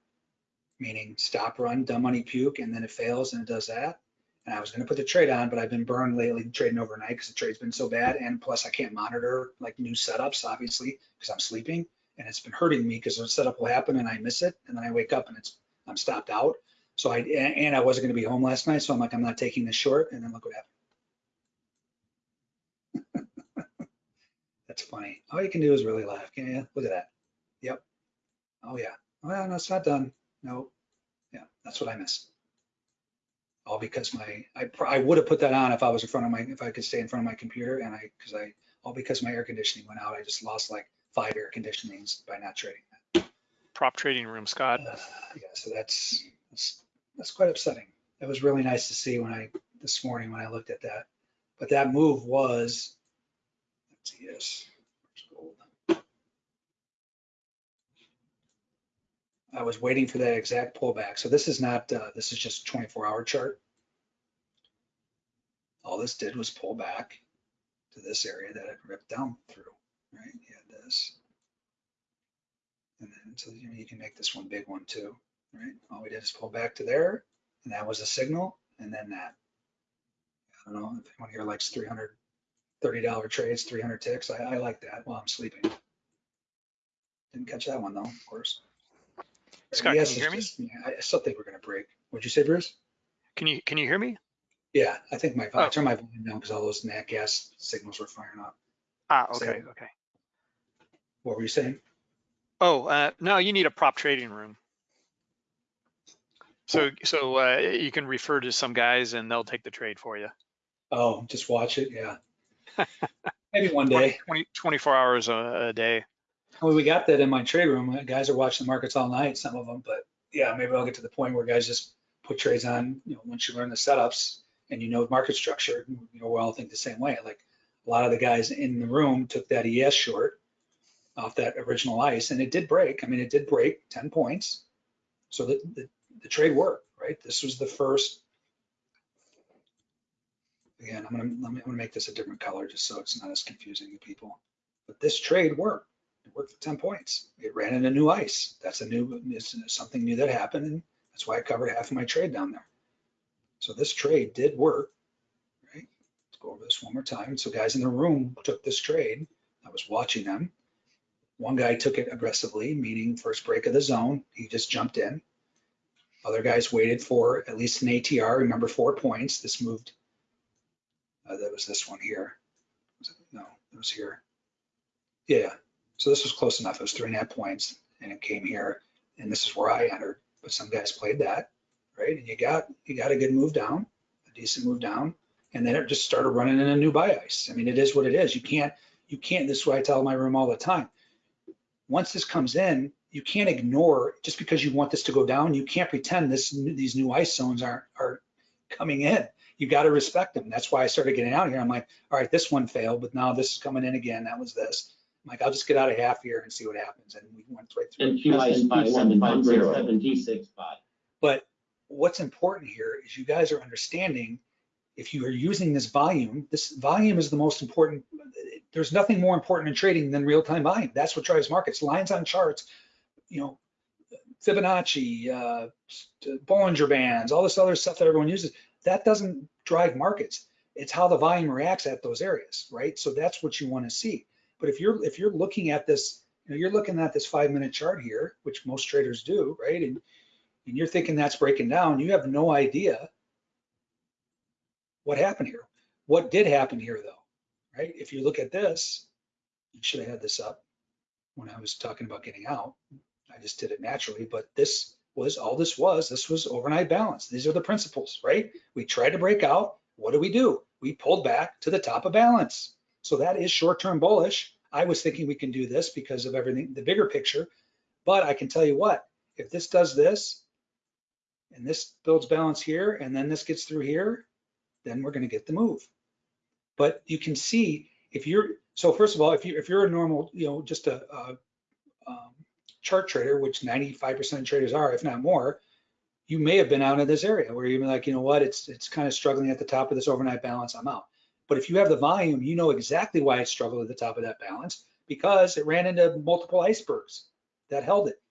Meaning stop run, dumb money puke, and then it fails and it does that. And I was gonna put the trade on, but I've been burned lately trading overnight because the trade's been so bad. And plus I can't monitor like new setups, obviously, because I'm sleeping. And it's been hurting me because the setup will happen and I miss it. And then I wake up and it's, I'm stopped out. So I, and I wasn't gonna be home last night. So I'm like, I'm not taking this short. And then look what happened. That's funny. All you can do is really laugh. Can you? Look at that. Yep. Oh yeah. Well, no, it's not done. No. Yeah, that's what I missed. All because my, I, I would have put that on if I was in front of my, if I could stay in front of my computer and I, because I, all because my air conditioning went out. I just lost like five air conditionings by not trading Prop trading room, Scott. Uh, Yeah, so that's, that's, that's quite upsetting. It was really nice to see when I, this morning when I looked at that. But that move was, let's see, yes. where's gold? I was waiting for that exact pullback. So this is not, uh, this is just 24 hour chart. All this did was pull back to this area that it ripped down through, right? You had this. And then, so you know, you can make this one big one too, right? All we did is pull back to there and that was a signal and then that. I don't know if anyone here likes $330 trades, 300 ticks. I, I like that while I'm sleeping. Didn't catch that one though, of course. Scott, Yes, can you hear me? just- I I still think we're gonna break. What'd you say, Bruce? Can you, can you hear me? Yeah, I think my, I Oh. turned my volume down because all those nat gas signals were firing up. Ah, So- okay, okay. What were you saying? Oh, uh, no, you need a prop trading room. So, so, uh, you can refer to some guys and they'll take the trade for you. Oh, just watch it, yeah. <laughs> Maybe one 20, day. 20 24 hours a, a day. Well, we got that in my trade room. Guys are watching the markets all night, some of them, but yeah, maybe I'll get to the point where guys just put trades on, you know, once you learn the setups and you know market structure, you know, we all think the same way. Like a lot of the guys in the room took that ES short off that original ice and it did break. I mean, it did break 10 points. So the, the, the trade worked, right? This was the first. Again, I'm gonna, let me, I'm gonna make this a different color just so it's not as confusing to people. But this trade worked. It worked for 10 points. It ran into new ice. That's a new, something new that happened. And that's why I covered half of my trade down there. So this trade did work, right? Let's go over this one more time. So guys in the room took this trade. I was watching them. One guy took it aggressively, meaning first break of the zone. He just jumped in. Other guys waited for at least an ATR. Remember four points. This moved. Uh, that was this one here. Was it? No, it was here. Yeah. So this was close enough. It was three and a half points and it came here and this is where I entered. But some guys played that, right? And you got, you got a good move down, a decent move down. And then it just started running in a new buy ice. I mean, it is what it is. You can't, you can't, this is what I tell my room all the time. Once this comes in, you can't ignore, just because you want this to go down, you can't pretend this, these new ice zones aren't, are coming in. You got to respect them. That's why I started getting out here. I'm like, all right, this one failed, but now this is coming in again. That was this. I'm like, I'll just get out of half here and see what happens. And we went right through. And QI by one five zero seven T six five. But what's important here is you guys are understanding if you are using this volume, this volume is the most important. There's nothing more important in trading than real-time volume. That's what drives markets. Lines on charts, you know, Fibonacci, uh, Bollinger Bands, all this other stuff that everyone uses, that doesn't drive markets. It's how the volume reacts at those areas, right? So that's what you want to see. But if you're if you're looking at this, you know, you're looking at this five minute chart here, which most traders do, right? And and you're thinking that's breaking down, you have no idea what happened here. What did happen here though, right? If you look at this, you should have had this up when I was talking about getting out. I just did it naturally, but this was all this was. This was overnight balance. These are the principles, right? We tried to break out. What do we do? We pulled back to the top of balance. So that is short-term bullish. I was thinking we can do this because of everything, the bigger picture. But I can tell you what, if this does this, and this builds balance here, and then this gets through here, then we're going to get the move. But you can see if you're so first of all, if you if you're a normal, you know, just a, a um, chart trader, which 95% of traders are, if not more, you may have been out of this area where you're like, you know what, it's it's kind of struggling at the top of this overnight balance. I'm out. But if you have the volume, you know exactly why it struggled at the top of that balance because it ran into multiple icebergs that held it.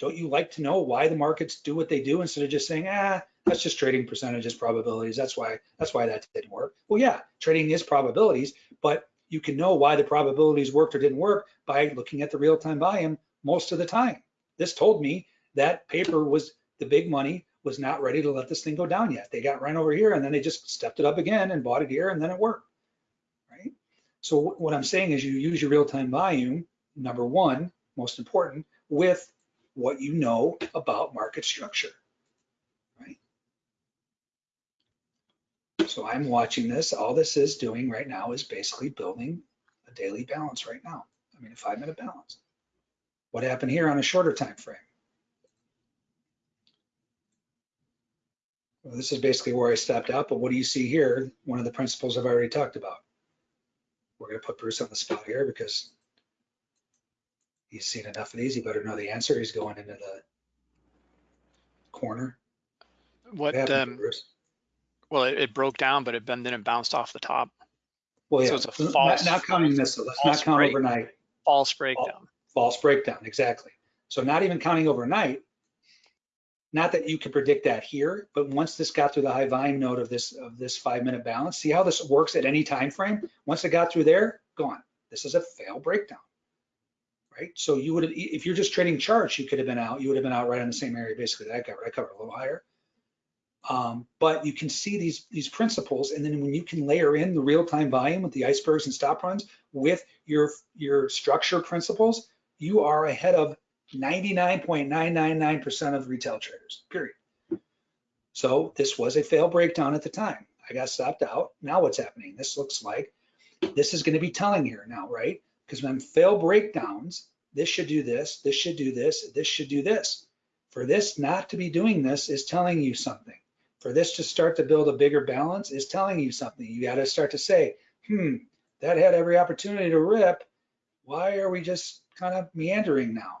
Don't you like to know why the markets do what they do instead of just saying, ah, that's just trading percentages, probabilities. That's why that's why that didn't work. Well, yeah, trading is probabilities, but you can know why the probabilities worked or didn't work by looking at the real-time volume most of the time. This told me that paper was the big money was not ready to let this thing go down yet. They got run over here and then they just stepped it up again and bought it here and then it worked, right? So what I'm saying is you use your real-time volume, number one, most important, with what you know about market structure, right? So I'm watching this. All this is doing right now is basically building a daily balance right now. I mean, a five minute balance. What happened here on a shorter time frame? Well, this is basically where I stepped out, but what do you see here? One of the principles I've already talked about. We're gonna put Bruce on the spot here because he's seen enough of these. He better know the answer. He's going into the corner. What, happened um, Bruce? well, it, it broke down, but it then then it bounced off the top. Well, yeah. so it's a not- false- not counting this, let's not count break. overnight. False breakdown. false breakdown, exactly. So not even counting overnight, not that you can predict that here, but once this got through the high volume node of this of this five minute balance, see how this works at any time frame? Once it got through there, gone. This is a fail breakdown, right? So you would have, if you're just trading charts, you could have been out. You would have been out right in the same area basically that I covered. I covered a little higher. Um, but you can see these these principles, and then when you can layer in the real time volume with the icebergs and stop runs with your your structure principles, you are ahead of 99.999% of retail traders, period. So this was a fail breakdown at the time. I got stopped out. Now what's happening? This looks like this is going to be telling here now, right? Because when fail breakdowns, this should do this, this should do this, this should do this. For this not to be doing this is telling you something. For this to start to build a bigger balance is telling you something. You got to start to say, hmm, that had every opportunity to rip. Why are we just kind of meandering now?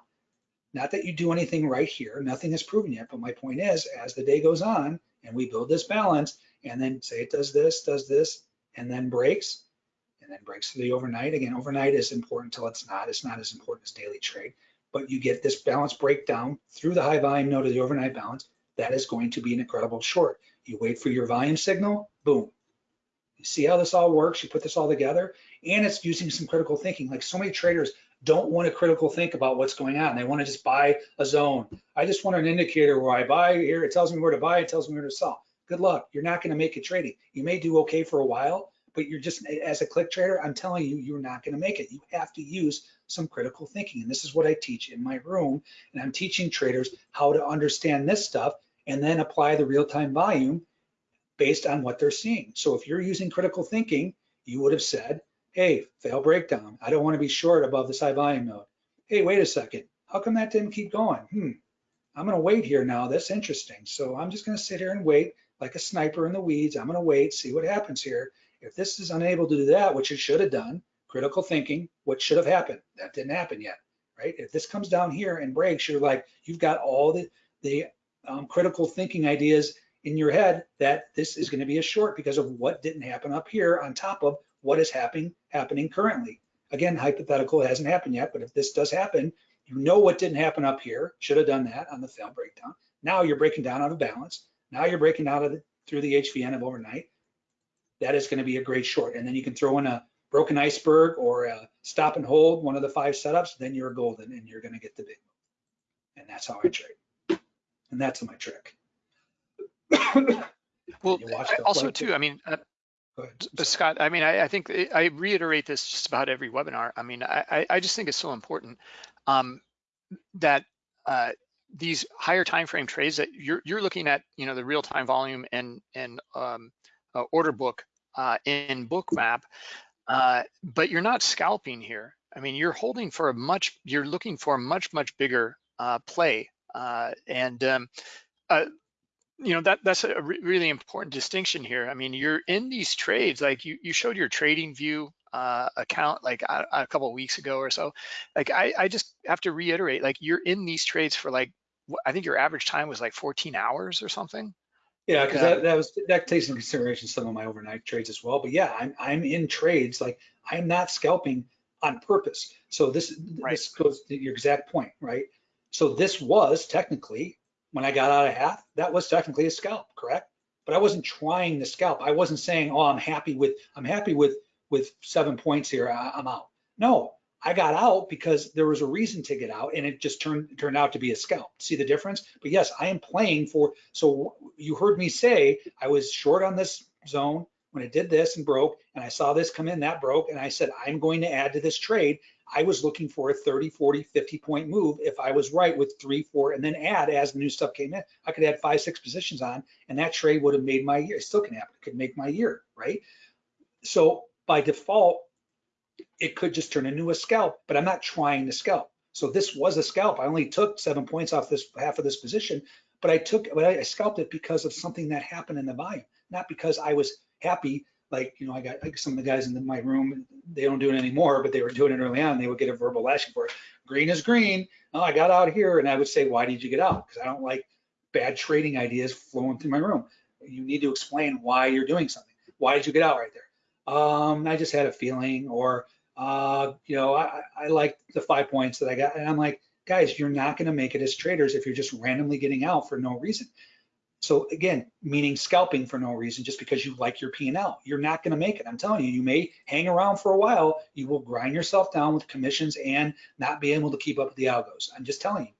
Not that you do anything right here, nothing is proven yet, but my point is, as the day goes on and we build this balance, and then say it does this, does this, and then breaks, and then breaks to the overnight. Again, overnight is important until it's not. It's not as important as daily trade, but you get this balance breakdown through the high volume node of the overnight balance. That is going to be an incredible short. You wait for your volume signal, boom. You see how this all works? You put this all together, and it's using some critical thinking. Like so many traders don't want to critical think about what's going on. They want to just buy a zone. I just want an indicator where I buy here. It tells me where to buy. It tells me where to sell. Good luck. You're not going to make it trading. You may do okay for a while, but you're just as a click trader, I'm telling you, you're not going to make it. You have to use some critical thinking. And this is what I teach in my room. And I'm teaching traders how to understand this stuff and then apply the real-time volume based on what they're seeing. So if you're using critical thinking, you would have said, hey, fail breakdown. I don't want to be short above this high volume node. Hey, wait a second. How come that didn't keep going? Hmm. I'm going to wait here now. That's interesting. So I'm just going to sit here and wait like a sniper in the weeds. I'm going to wait, see what happens here. If this is unable to do that, which it should have done, critical thinking, what should have happened? That didn't happen yet, right? If this comes down here and breaks, you're like, you've got all the, the um, critical thinking ideas in your head that this is going to be a short because of what didn't happen up here on top of what is happening happening currently. Again, hypothetical, hasn't happened yet, but if this does happen, You know what didn't happen up here. Should have done that on the film breakdown. Now you're breaking down out of balance. Now you're breaking out of the, through the HVN of overnight. That is going to be a great short. And then you can throw in a broken iceberg or a stop and hold, one of the five setups, then you're golden and you're going to get the big move. And that's how I trade. And that's my trick. Well, You watch I- the also too. I mean. Uh, Scott, I mean, I, I think I reiterate this just about every webinar. I mean, I, I- just think it's so important um, that uh, these higher time frame trades that you're you're looking at, you know, the real time volume and and um, uh, order book uh, in Bookmap, uh, but you're not scalping here. I mean, you're holding for a much, you're looking for a much much bigger uh, play, uh, and um, you know that that's a re- really important distinction here. I mean, you're in these trades like you you showed your TradingView uh, account like a, a couple of weeks ago or so. Like I I just have to reiterate like you're in these trades for like I think your average time was like 14 hours or something. Yeah, because that, that was, that takes into consideration some of my overnight trades as well. But yeah, I'm, I'm in trades, like I'm not scalping on purpose. So this, Right. this goes to your exact point, right? So this was technically, when I got out of half, that was technically a scalp, correct? But I wasn't trying the scalp. I wasn't saying, oh, I'm happy with, I'm happy with, with seven points here, I, I'm out. No, I got out because there was a reason to get out and it just turned, turned out to be a scalp. See the difference? But yes, I am playing for, so you heard me say I was short on this zone when it did this and broke, and I saw this come in, that broke, and I said, I'm going to add to this trade. I was looking for a 30, 40, 50 point move if I was right with three, four, and then add as the new stuff came in. I could add five, six positions on, and that trade would have made my year. It still can happen. It could make my year, right? So by default, it could just turn into a scalp, but I'm not trying to scalp. So this was a scalp. I only took seven points off this half of this position, but I took, but I scalped it because of something that happened in the volume, not because I was happy. Like, you know, I got like some of the guys in my room, they don't do it anymore, but they were doing it early on. They would get a verbal lashing for it. Green is green. Oh, I got out here. And I would say, why did you get out? Because I don't like bad trading ideas flowing through my room. You need to explain why you're doing something. Why did you get out right there? Um, I just had a feeling, or uh, you know, I, I like the five points that I got. And I'm like, guys, you're not going to make it as traders if you're just randomly getting out for no reason. So again, meaning scalping for no reason, just because you like your P&L. You're not going to make it. I'm telling you, you may hang around for a while. You will grind yourself down with commissions and not be able to keep up with the algos. I'm just telling you.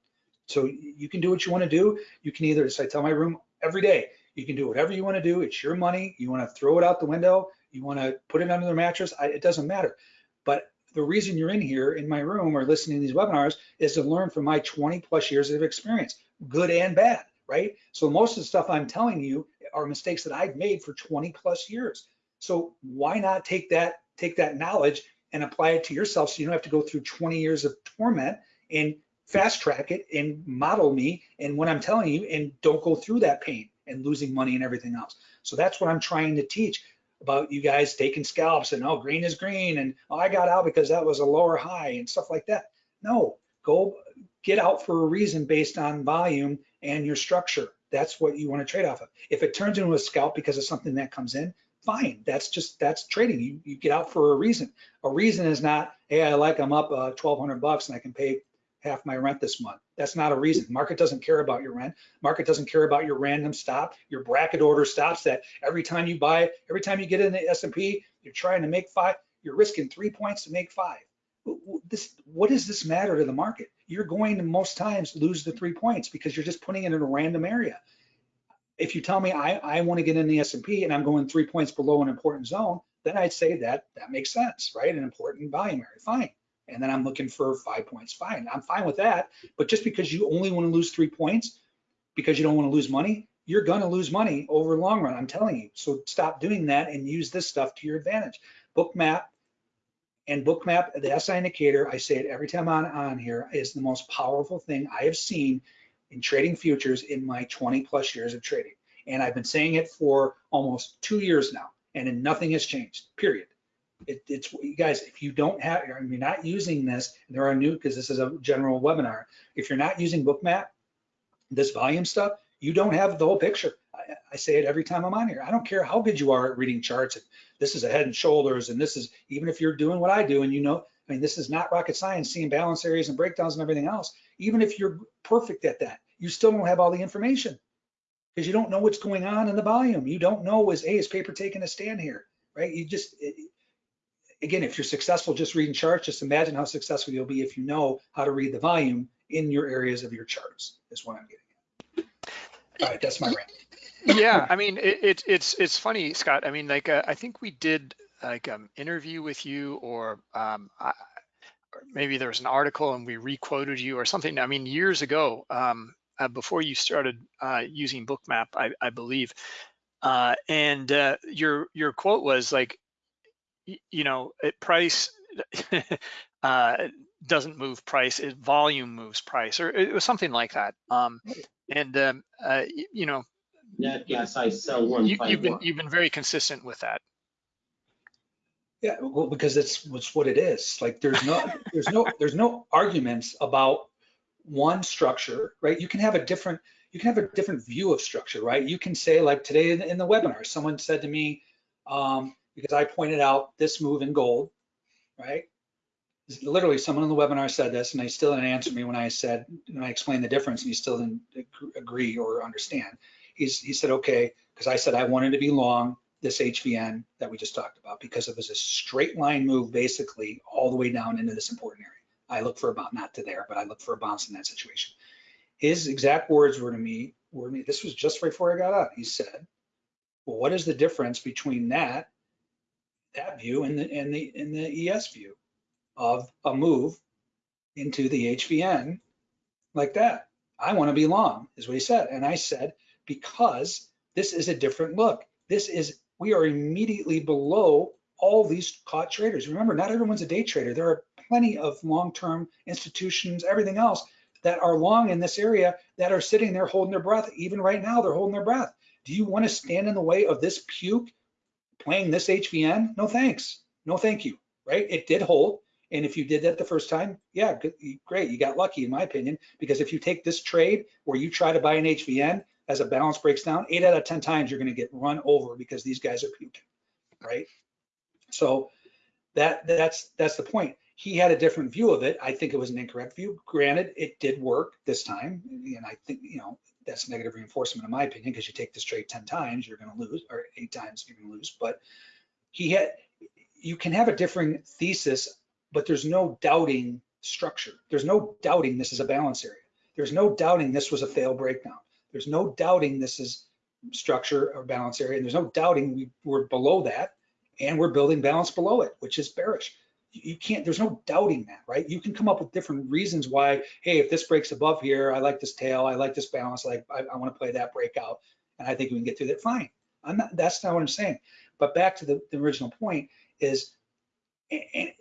So you can do what you want to do. You can either, as I tell my room every day, you can do whatever you want to do. It's your money. You want to throw it out the window. You want to put it under the mattress. I, it doesn't matter. But the reason you're in here in my room or listening to these webinars is to learn from my 20 plus years of experience, good and bad, right? So most of the stuff I'm telling you are mistakes that I've made for 20 plus years. So why not take that take that knowledge and apply it to yourself so you don't have to go through 20 years of torment and fast track it and model me and what I'm telling you and don't go through that pain and losing money and everything else. So that's what I'm trying to teach about you guys taking scalps and oh green is green and oh, I got out because that was a lower high and stuff like that. No, go get out for a reason based on volume and your structure. That's what you want to trade off of. If it turns into a scalp because of something that comes in, fine. That's just that's trading. You you get out for a reason. A reason is not hey I like I'm up uh, 1,200 bucks and I can pay half my rent this month. That's not a reason. Market doesn't care about your rent. Market doesn't care about your random stop, your bracket order stops that every time you buy, every time you get in the S&P, you're trying to make five, you're risking three points to make five. This, what does this matter to the market? You're going to most times lose the three points because you're just putting it in a random area. If you tell me I, I want to get in the S&P and I'm going three points below an important zone, then I'd say that that makes sense, right? An important volume area, fine and then I'm looking for five points. Fine, I'm fine with that. But just because you only want to lose three points because you don't want to lose money, you're going to lose money over the long run. I'm telling you. So stop doing that and use this stuff to your advantage. Bookmap and Bookmap, the SI indicator, I say it every time on on here, is the most powerful thing I have seen in trading futures in my 20 plus years of trading. And I've been saying it for almost two years now, and nothing has changed. Period. It, it's you guys, if you don't have, you're not using this, there are new, because this is a general webinar. If you're not using Bookmap, this volume stuff, you don't have the whole picture. I, say it every time I'm on here. I don't care how good you are at reading charts. This is a head and shoulders, and this is, even if you're doing what I do and you know, I mean, this is not rocket science, seeing balance areas and breakdowns and everything else. Even if you're perfect at that, you still don't have all the information because you don't know what's going on in the volume. You don't know is, hey, is paper taking a stand here, right? You just, it- again, if you're successful just reading charts, just imagine how successful you'll be if you know how to read the volume in your areas of your charts, is what I'm getting at. All right, that's my rant. Yeah, <laughs> I mean, it, it, it's it's funny, Scott. I mean, like uh, I think we did like um interview with you, or um, I, or maybe there was an article and we requoted you or something. I mean, years ago, um, uh, before you started uh, using Bookmap, I, I believe, uh, and uh, your your quote was like, you know, it price <laughs> uh, doesn't move price, it volume moves price, or it was something like that. Um, and um, uh, you know, Nat gas I sell one you, five you've been one. you've been very consistent with that. Yeah, well, because it's, it's what it is. Like, there's no, there's no, <laughs> there's no arguments about one structure, right? You can have a different, you can have a different view of structure, right? You can say like today in, in the webinar, someone said to me, um, because I pointed out this move in gold, right? Literally, someone in the webinar said this, and they still didn't answer me when I said, when I explained the difference, and he still didn't agree or understand. He's, he said, okay, because I said I wanted to be long this HVN that we just talked about because it was a straight line move basically all the way down into this important area. I look for a bounce, not to there, but I look for a bounce in that situation. His exact words were to me, were to me, this was just right before I got out. He said, well, what is the difference between that, that view and the, and the, and the ES view of a move into the HVN like that? I want to be long, is what he said. And I said, because this is a different look. This is, we are immediately below all these caught traders. Remember, not everyone's a day trader. There are plenty of long-term institutions, everything else that are long in this area that are sitting there holding their breath. Even right now, they're holding their breath. Do you want to stand in the way of this puke playing this HVN? No thanks. No thank you, right? It did hold. And if you did that the first time, yeah, good, great. You got lucky in my opinion, because if you take this trade where you try to buy an HVN as a balance breaks down, eight out of 10 times you're going to get run over because these guys are puking, right? So that that's that's the point. He had a different view of it. I think it was an incorrect view. Granted, it did work this time, and I think you know that's negative reinforcement in my opinion because you take this trade 10 times, you're going to lose, or eight times you're going to lose. But he had, you can have a differing thesis, but there's no doubting structure. There's no doubting this is a balance area. There's no doubting this was a fail breakdown. There's no doubting this is structure or balance area. And there's no doubting we, we're below that and we're building balance below it, which is bearish. You can't, there's no doubting that, right? You can come up with different reasons why, hey, if this breaks above here, I like this tail, I like this balance, like I, I want to play that breakout, and I think we can get through that, fine. I'm not, that's not what I'm saying. But back to the, the original point is, a- a-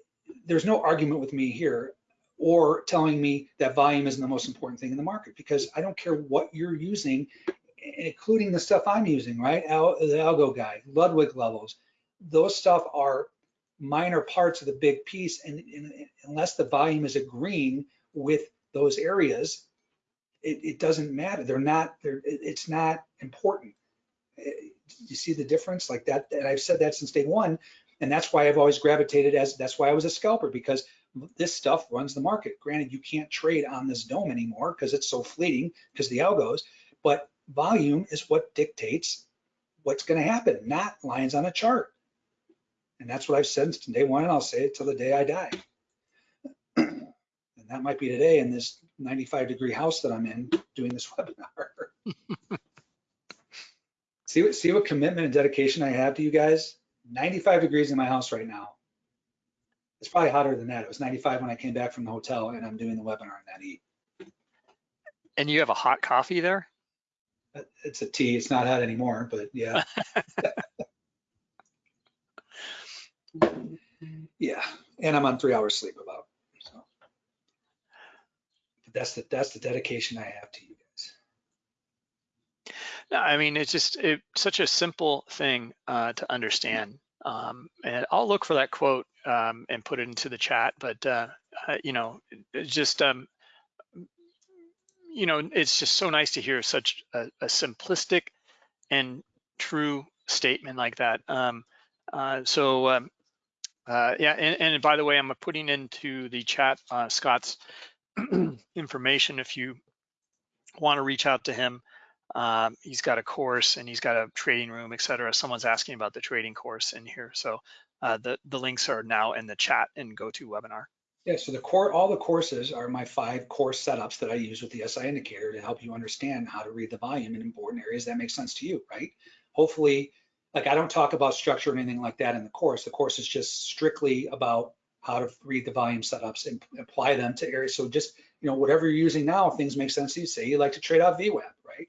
there's no argument with me here or telling me that volume isn't the most important thing in the market because I don't care what you're using, including the stuff I'm using, right? Al, the algo guy, Ludwig levels, those stuff are minor parts of the big piece. And, and unless the volume is agreeing with those areas, it, it doesn't matter. They're not, they're, it's not important. You see the difference like that? And I've said that since day one. And that's why I've always gravitated as, that's why I was a scalper because this stuff runs the market. Granted, you can't trade on this DOM anymore because it's so fleeting because the algos, but volume is what dictates what's going to happen, not lines on a chart. And that's what I've said since day one, and I'll say it till the day I die. And that might be today in this 95 degree house that I'm in doing this <laughs> webinar. see what see what commitment and dedication I have to you guys. 95 degrees in my house right now. It's probably hotter than that. It was 95 when I came back from the hotel and I'm doing the webinar in that heat. And you have a hot coffee there? It's a tea. It's not hot anymore, but yeah. <laughs> yeah, and I'm on three hours sleep about. So but that's the that's the dedication I have to you guys. No, I mean, it's just it, such a simple thing uh, to understand. Um, and I'll look for that quote um, and put it into the chat. But uh, you know, just um, you know, it's just so nice to hear such a, a simplistic and true statement like that. Um, uh, so um, Uh, yeah, and, and by the way, I'm putting into the chat uh, Scott's <clears throat> information if you want to reach out to him. Um, he's got a course and he's got a trading room, et cetera. Someone's asking about the trading course in here. So uh, the, the links are now in the chat and go to webinar. Yeah, so the core, all the courses are my five course setups that I use with the SI indicator to help you understand how to read the volume in important areas that make sense to you, right? Hopefully, like I don't talk about structure or anything like that in the course. The course is just strictly about how to read the volume setups and apply them to areas. So just, you know, whatever you're using now, if things make sense to you, say you like to trade off VWAP, right?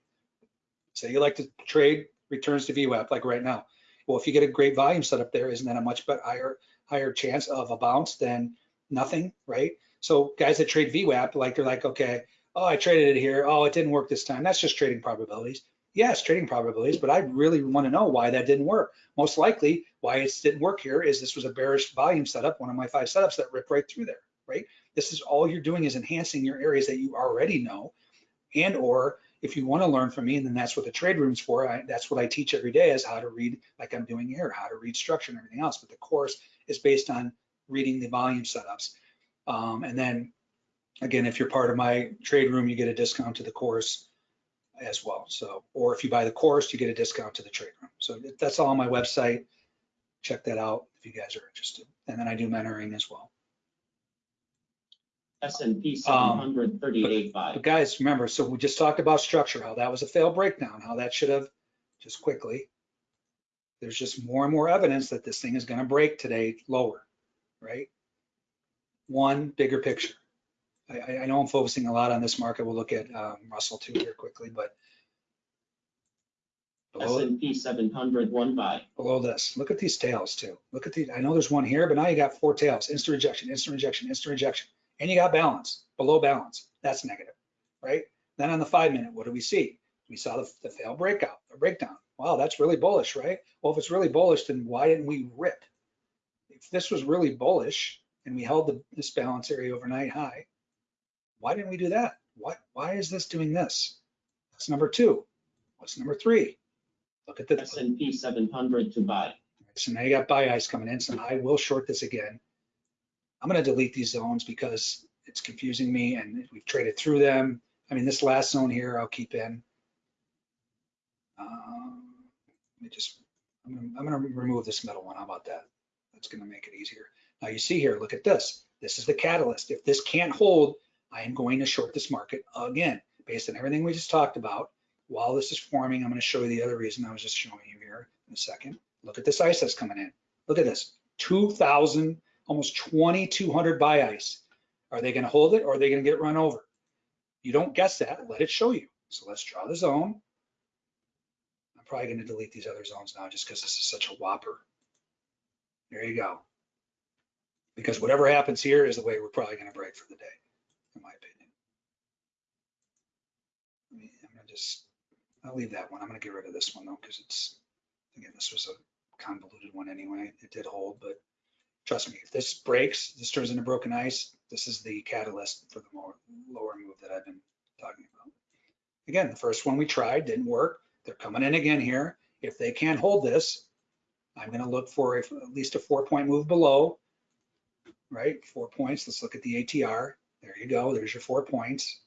Say you like to trade returns to VWAP like right now. Well, if you get a great volume setup there, isn't that a much better, higher, higher chance of a bounce than nothing, right? So guys that trade VWAP, like they're like, okay, oh, I traded it here. Oh, it didn't work this time. That's just trading probabilities. Yes, trading probabilities, but I really want to know why that didn't work. Most likely why it didn't work here is this was a bearish volume setup, one of my five setups that ripped right through there, right? This is all you're doing is enhancing your areas that you already know. And or if you want to learn from me, and then that's what the trade room's for. I, that's what I teach every day is how to read like I'm doing here, how to read structure and everything else. But the course is based on reading the volume setups. Um, and then again, if you're part of my trade room, you get a discount to the course as well. So, or if you buy the course, you get a discount to the trade room. So that's all on my website. Check that out if you guys are interested. And then I do mentoring as well. S and P seven hundred thirty-eight But five. guys, remember, so we just talked about structure, how that was a failed breakdown, how that should have, just quickly. There's just more and more evidence that this thing is gonna break today lower, right? One bigger picture. I, I, I know I'm focusing a lot on this market. We'll look at um, Russell too here quickly, but S below, and P seven hundred one buy. below this, look at these tails too. Look at the, I know there's one here, but now you got four tails, instant rejection, instant rejection, instant rejection. And you got balance, below balance. That's negative, right? Then on the five minute, what do we see? We saw the, the failed breakout, the breakdown. Wow, that's really bullish, right? Well, if it's really bullish, then why didn't we rip? If this was really bullish and we held the, this balance area overnight high, why didn't we do that? What, why is this doing this? That's number two. What's number three? Look at the, S and P seven hundred to buy. so now you got buy ice coming in, so I will short this again. I'm gonna delete these zones because it's confusing me and we've traded through them. I mean, this last zone here, I'll keep in. Um, Let me just, I'm gonna, I'm gonna remove this middle one. How about that? That's gonna make it easier. Now you see here, look at this. This is the catalyst. If this can't hold, I am going to short this market again, based on everything we just talked about. While this is forming, I'm gonna show you the other reason I was just showing you here in a second. Look at this ice that's coming in. Look at this, 2,000, almost 2,200 buy ice. Are they gonna hold it or are they gonna get run over? You don't guess that, let it show you. So let's draw the zone. I'm probably gonna delete these other zones now just because this is such a whopper. There you go. Because whatever happens here is the way we're probably gonna break for the day, in my opinion. I'm gonna just, I'll leave that one. I'm gonna get rid of this one though, because it's, again, this was a convoluted one anyway. It did hold, but trust me, if this breaks, this turns into broken ice, this is the catalyst for the more lower move that I've been talking about. Again, the first one we tried didn't work. They're coming in again here. If they can't hold this, I'm gonna look for a- at least a four point move below, right? Four points. Let's look at the ATR. There you go. There's your four points.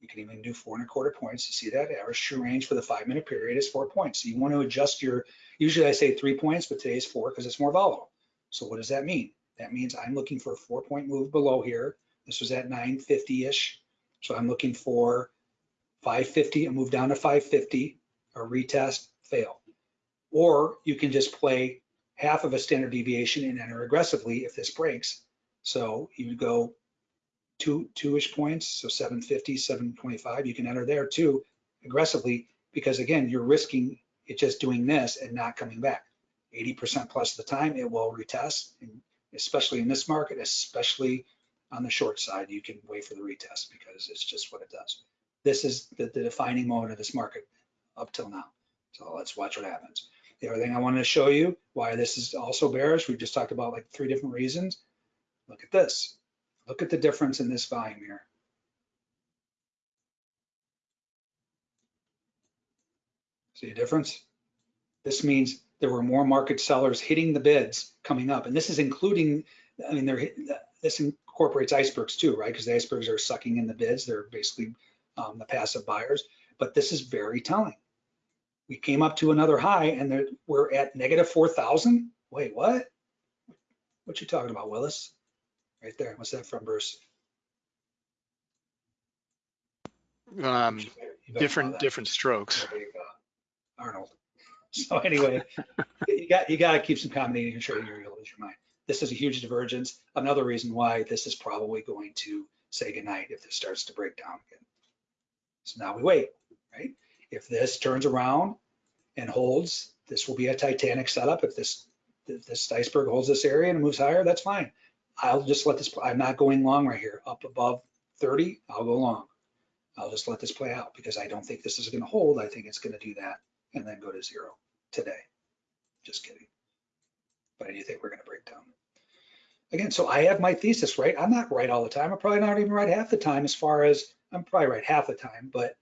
You can even do four and a quarter points. You see that average true range for the five minute period is four points. So you want to adjust your, usually I say three points, but today's four because it's more volatile. So what does that mean? That means I'm looking for a four point move below here. This was at 950-ish. So I'm looking for 550, a move down to 550, a retest, fail. Or you can just play half of a standard deviation and enter aggressively if this breaks. So you would go two, two-ish points, so 750, 725, you can enter there too aggressively because again, you're risking it just doing this and not coming back. 80% plus of the time it will retest, and especially in this market, especially on the short side, you can wait for the retest because it's just what it does. This is the, the defining moment of this market up till now. So let's watch what happens. The other thing I wanted to show you why this is also bearish, we've just talked about like three different reasons. Look at this. Look at the difference in this volume here. See a difference? This means there were more market sellers hitting the bids coming up. And this is including, I mean, they're, this incorporates icebergs too, right? Because the icebergs are sucking in the bids. They're basically um, the passive buyers. But this is very telling. We came up to another high and there- we're at negative 4,000. Wait, what? What you talking about, Willis? Right there. What's that from, Bruce? Um, You better- you better know different, different strokes. There you go. Arnold. <laughs> So anyway, you got, you got to keep some comedy in your trading or you'll lose your mind. This is a huge divergence. Another reason why this is probably going to say goodnight if this starts to break down again. So now we wait, right? If this turns around and holds, this will be a Titanic setup. If this, if this iceberg holds this area and moves higher, that's fine. I'll just let this, I'm not going long right here. Up above 30, I'll go long. I'll just let this play out because I don't think this is going to hold. I think it's going to do that and then go to zero today. Just kidding. But I do think we're going to break down. Again, so I have my thesis right. I'm not right all the time. I'm probably not even right half the time as far as I'm probably right half the time. But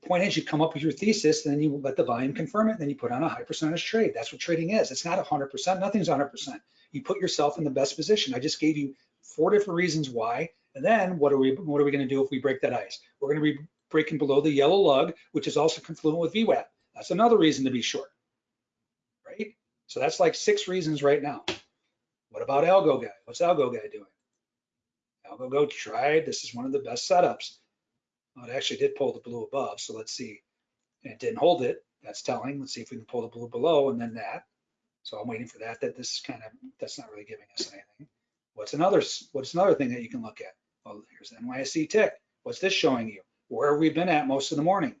the point is you come up with your thesis, then you let the volume confirm it, and then you put on a high percentage trade. That's what trading is. It's not 100%. Nothing's 100%. You put yourself in the best position. I just gave you four different reasons why. And then what are we what are we going to do if we break that ice? We're going to be breaking below the yellow lug, which is also confluent with VWAP. That's another reason to be short, right? So that's like six reasons right now. What about Algo Guy? What's Algo Guy doing? Algo Go tried. This is one of the best setups. Well, it actually did pull the blue above, so let's see. And it didn't hold it. That's telling. Let's see if we can pull the blue below and then that. So I'm waiting for that. That this is kind of that's not really giving us anything. What's another What's another thing that you can look at? Well, here's the NYSE tick. What's this showing you? Where have we been at most of the morning?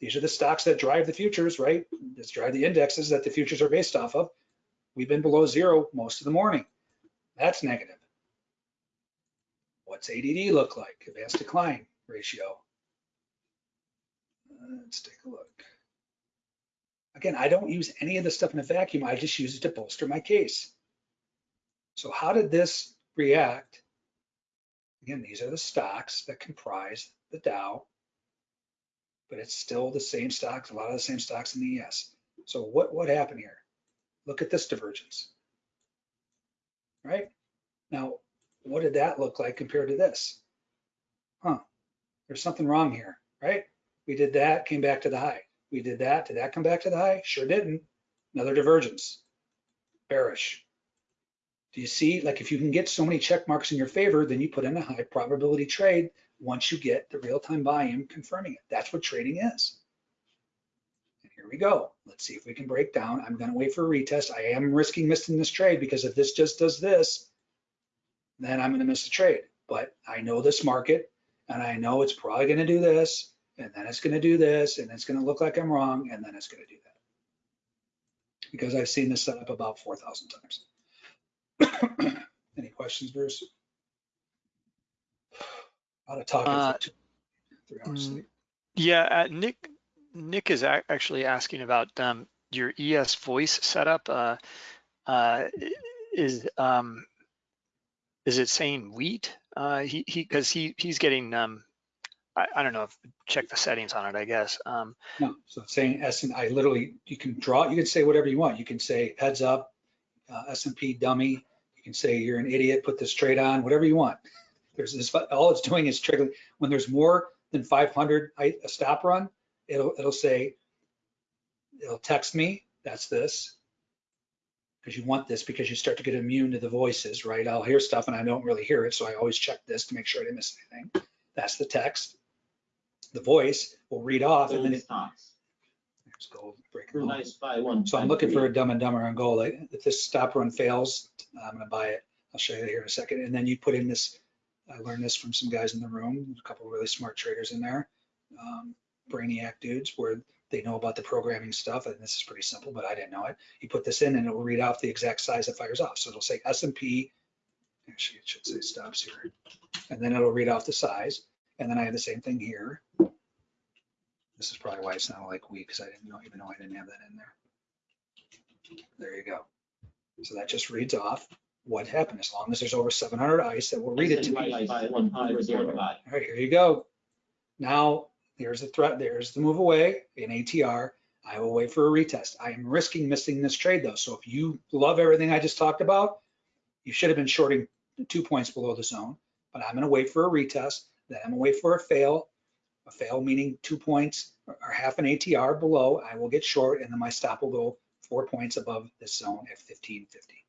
These are the stocks that drive the futures, right? This drive the indexes that the futures are based off of. We've been below zero most of the morning. That's negative. What's ADD look like? Advanced decline ratio. Let's take a look. Again, I don't use any of this stuff in a vacuum. I just use it to bolster my case. So how did this react? Again, these are the stocks that comprise the Dow, but it's still the same stocks, a lot of the same stocks in the ES. So what, what happened here? Look at this divergence, right? Now, what did that look like compared to this? Huh, there's something wrong here, right? We did that, came back to the high. We did that, did that come back to the high? Sure didn't. Another divergence, bearish. Do you see, like if you can get so many check marks in your favor, then you put in a high probability trade once you get the real-time volume confirming it. That's what trading is. And here we go. Let's see if we can break down. I'm gonna wait for a retest. I am risking missing this trade because if this just does this, then I'm gonna miss the trade. But I know this market and I know it's probably gonna do this and then it's gonna do this and it's gonna look like I'm wrong and then it's gonna do that. Because I've seen this set up about 4,000 times. <coughs> Any questions, Bruce? Out of talking Uh, for two, three hours. mm, sleep. Yeah, uh, Nick, Nick is ac- actually asking about um, your ES voice setup. Uh, uh, is um, is it saying wheat? Uh, he he because he he's getting um, I, I don't know if check the settings on it. I guess um, No, so saying S and I literally, you can draw, you can say whatever you want. You can say heads up, uh, S and P dummy. You can say you're an idiot, put this trade on, whatever you want. There's this, all it's doing is triggering, when there's more than 500, I- a stop run, it'll, it'll say, it'll text me, that's this. Because you want this because you start to get immune to the voices, right? I'll hear stuff and I don't really hear it, so I always check this to make sure I didn't miss anything. That's the text. The voice will read off and then it, stocks. there's gold breaker. Nice buy one. So I'm looking for a dumb and dumber on gold. If this stop run fails, I'm gonna buy it. I'll show you here in a second. And then you put in this, I learned this from some guys in the room, a couple really smart traders in there. um, Brainiac dudes where they know about the programming stuff. And this is pretty simple, but I didn't know it. You put this in and it will read off the exact size it fires off. So it'll say S and P. Actually, it should say stops here. And then it'll read off the size. And then I have the same thing here. This is probably why it's not like we, because I didn't know, even know I didn't have that in there. There you go. So that just reads off what happened. As long as there's over 700 ice, it will read it to me. Nice buy one hundred one buy. All right, here you go. Now, there's the threat, there's the move away in ATR. I will wait for a retest. I am risking missing this trade though. So if you love everything I just talked about, you should have been shorting two points below the zone, but I'm gonna wait for a retest, then I'm gonna wait for a fail. A fail meaning two points or or half an ATR below, I will get short and then my stop will go four points above this zone at 1550.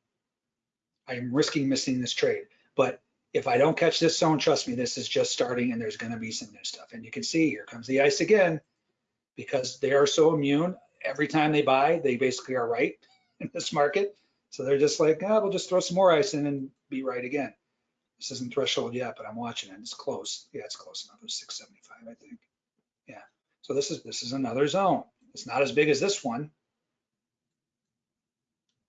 I am risking missing this trade, but if I don't catch this zone, trust me, this is just starting and there's gonna be some new stuff. And you can see here comes the ice again because they are so immune. Every time they buy, they basically are right <laughs> in this market. So they're just like, ah, we'll just throw some more ice in and be right again. This isn't threshold yet, but I'm watching it. It's close. Yeah, it's close enough. It was 675, I think. Yeah. So this is this is another zone. It's not as big as this one,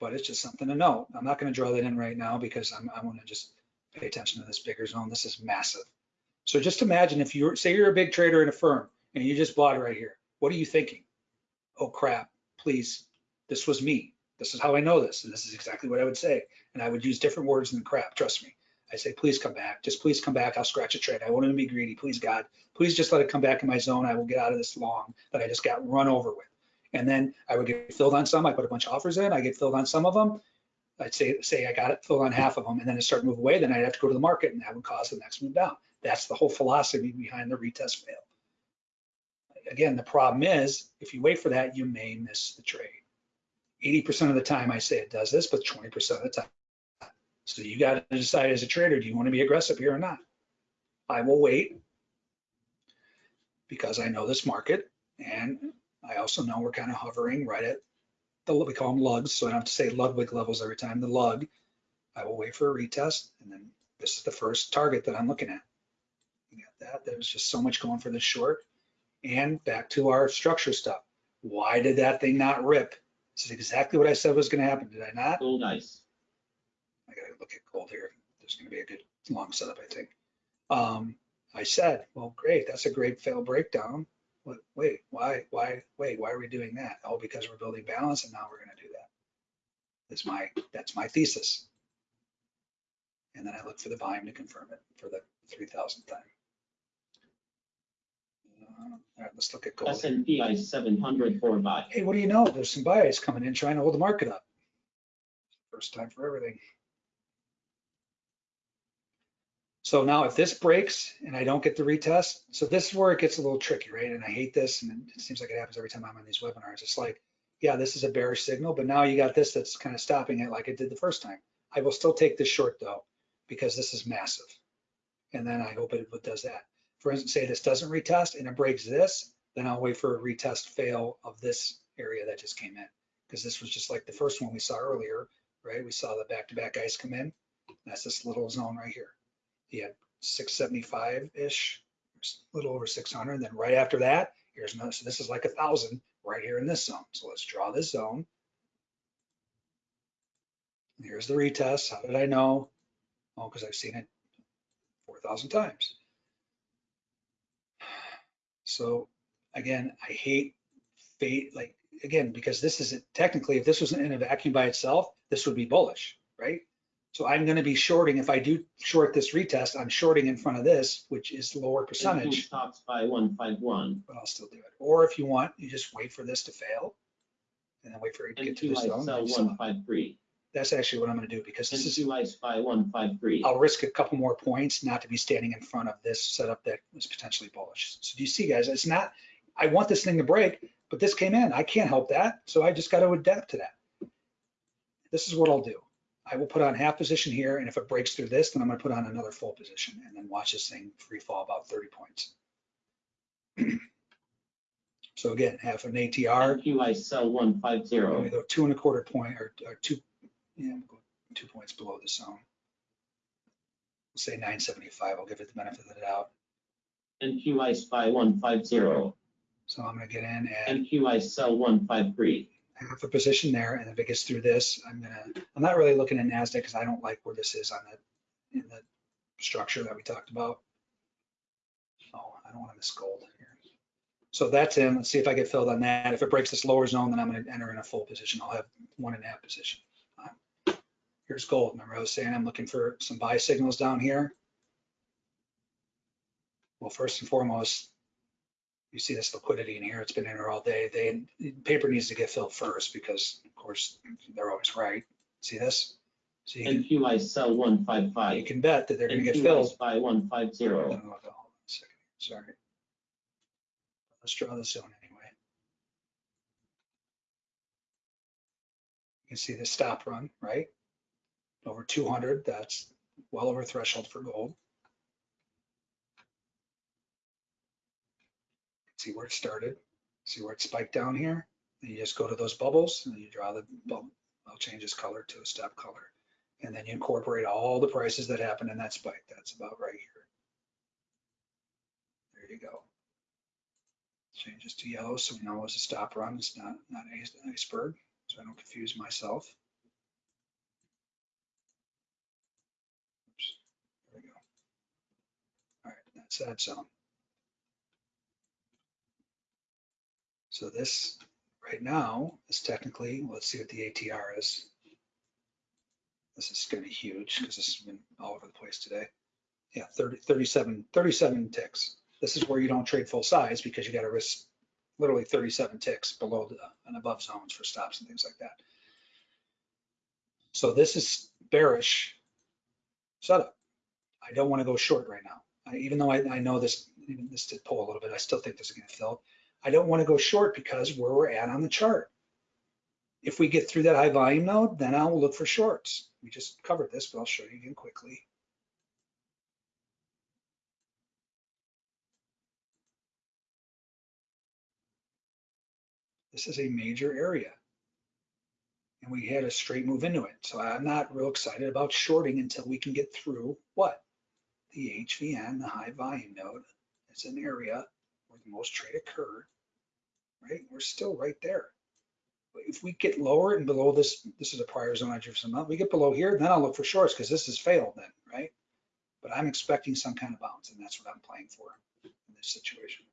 but it's just something to note. I'm not going to draw that in right now because I'm, I want to just pay attention to this bigger zone. This is massive. So just imagine if you're, say you're a big trader in a firm and you just bought right here. What are you thinking? Oh crap, please, this was me. This is how I know this. And this is exactly what I would say. And I would use different words than crap, trust me. I say, please come back. Just please come back. I'll scratch a trade. I won't even be greedy. Please, God, please just let it come back in my zone. I will get out of this long that I just got run over with. And then I would get filled on some. I put a bunch of offers in. I get filled on some of them. I'd say, say I got it filled on half of them and then it started to move away. Then I'd have to go to the market and that would cause the next move down. That's the whole philosophy behind the retest fail. Again, the problem is if you wait for that, you may miss the trade. 80% of the time I say it does this, but 20% of the time. So you got to decide as a trader, do you want to be aggressive here or not? I will wait because I know this market and I also know we're kind of hovering right at the, we call them lugs. So I don't have to say Ludwig levels every time, the lug. I will wait for a retest and then this is the first target that I'm looking at. You got that. There's just so much going for this short. And back to our structure stuff. Why did that thing not rip? This is exactly what I said was going to happen. Did I not? Gold ice. I gotta look at gold here. There's gonna be a good long setup, I think. Um, I said, well, great, that's a great fail breakdown. Wait, why, why, wait, why are we doing that? Oh, because we're building balance and now we're gonna do that. That's my, that's my thesis. And then I look for the volume to confirm it for the three thousandth time. Uh, All right, let's look at gold. S and P ice seven hundred for buy. Hey, what do you know? There's some buyers coming in trying to hold the market up. First time for everything. So now if this breaks and I don't get the retest, so this is where it gets a little tricky, right? And I hate this, and it seems like it happens every time I'm on these webinars. It's like, yeah, this is a bearish signal, but now you got this that's kind of stopping it like it did the first time. I will still take this short though, because this is massive. And then I hope it does that. For instance, say this doesn't retest and it breaks this, then I'll wait for a retest fail of this area that just came in. Because this was just like the first one we saw earlier, right? We saw the back-to-back ice come in. That's this little zone right here. He had 675-ish, a little over 600. And Then right after that, here's another, so this is like a thousand right here in this zone. So let's draw this zone. Here's the retest. How did I know? Oh, because I've seen it 4,000 times. So again, I hate fate, like, again, because this isn't technically, if this was in a vacuum by itself, this would be bullish, right? So I'm going to be shorting, if I do short this retest, I'm shorting in front of this, which is lower percentage, Stocks by one five one. but I'll still do it. Or if you want, you just wait for this to fail and then wait for it to get to this zone. sell one five three. That's actually what I'm going to do because this is, two ice buy one five three. I'll risk a couple more points not to be standing in front of this setup that was potentially bullish. So do you see guys, it's not, I want this thing to break, but this came in. I can't help that. So I just got to adapt to that. This is what I'll do. I will put on half position here. And if it breaks through this, then I'm going to put on another full position and then watch this thing free fall about 30 points. <clears throat> So again, half an ATR, NQ ice sell one five I'm zero. go two and a quarter point or, or two, yeah, two points below the zone. We'll say 975. I'll give it the benefit of the doubt. NQ ice buy one five zero. So I'm gonna get in at NQ sell one five three. Half a position there, and if it gets through this, I'm gonna, I'm not really looking at NASDAQ because I don't like where this is on the, in the structure that we talked about. Oh, I don't want to miss gold here. So that's in, let's see if I get filled on that. If it breaks this lower zone, then I'm gonna enter in a full position. I'll have one and a half position. Here's gold. Remember I was saying I'm looking for some buy signals down here? Well, first and foremost, You see this liquidity in here, it's been in here all day. They, paper needs to get filled first because of course, they're always right. See this? So you can, NQI sell one five you can bet that they're gonna get filled. spy one five zero. hold on a second, sorry. Let's draw the zone anyway. You can see the stop run, right? Over two hundred, that's well over threshold for gold. See where it started, see where it spiked down here? Then you just go to those bubbles and you draw the bubble, I'll change this color to a step color. And then you incorporate all the prices that happened in that spike, that's about right here. There you go. Changes to yellow, so we know it's a stop run. It's not, not an iceberg, so I don't confuse myself. Oops, There we go. All right, that's that zone. So this, right now, is technically, let's see what the ATR is. This is gonna be huge, because this has been all over the place today. Yeah, 30, 37, 37 ticks. This is where you don't trade full size because you got to risk literally 37 ticks below the and above zones for stops and things like that. So this is bearish setup. I don't want to go short right now. I, even though I, I know this, even this did pull a little bit, I still think this is going to fill. I don't want to go short because where we're at on the chart. If we get through that high volume node, then I will look for shorts. We just covered this, but I'll show you again quickly. This is a major area. And we had a straight move into it. So I'm not real excited about shorting until we can get through what? The HVN, the high volume node. It's an area where the most trade occurred, right? We're still right there. If we get lower and below this, this is a prior zone I drew some up, we get below here, then I'll look for shorts because this has failed then, right? But I'm expecting some kind of bounce and that's what I'm playing for in this situation.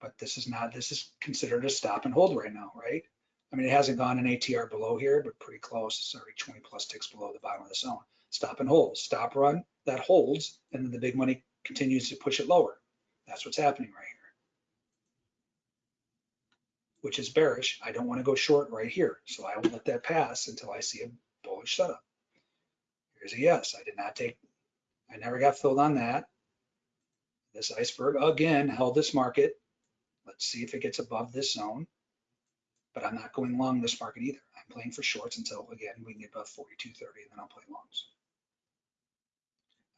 But this is not, this is considered a stop and hold right now, right? I mean, it hasn't gone an ATR below here, but pretty close. It's already 20 plus ticks below the bottom of the zone. Stop and hold, stop run, that holds, and then the big money continues to push it lower. That's what's happening right here. Which is bearish. I don't want to go short right here. So I will let that pass until I see a bullish setup. Here's a yes. I did not take, I never got filled on that. This iceberg again held this market. Let's see if it gets above this zone. But I'm not going long this market either. I'm playing for shorts until again we can get above 42.30 and then I'll play longs.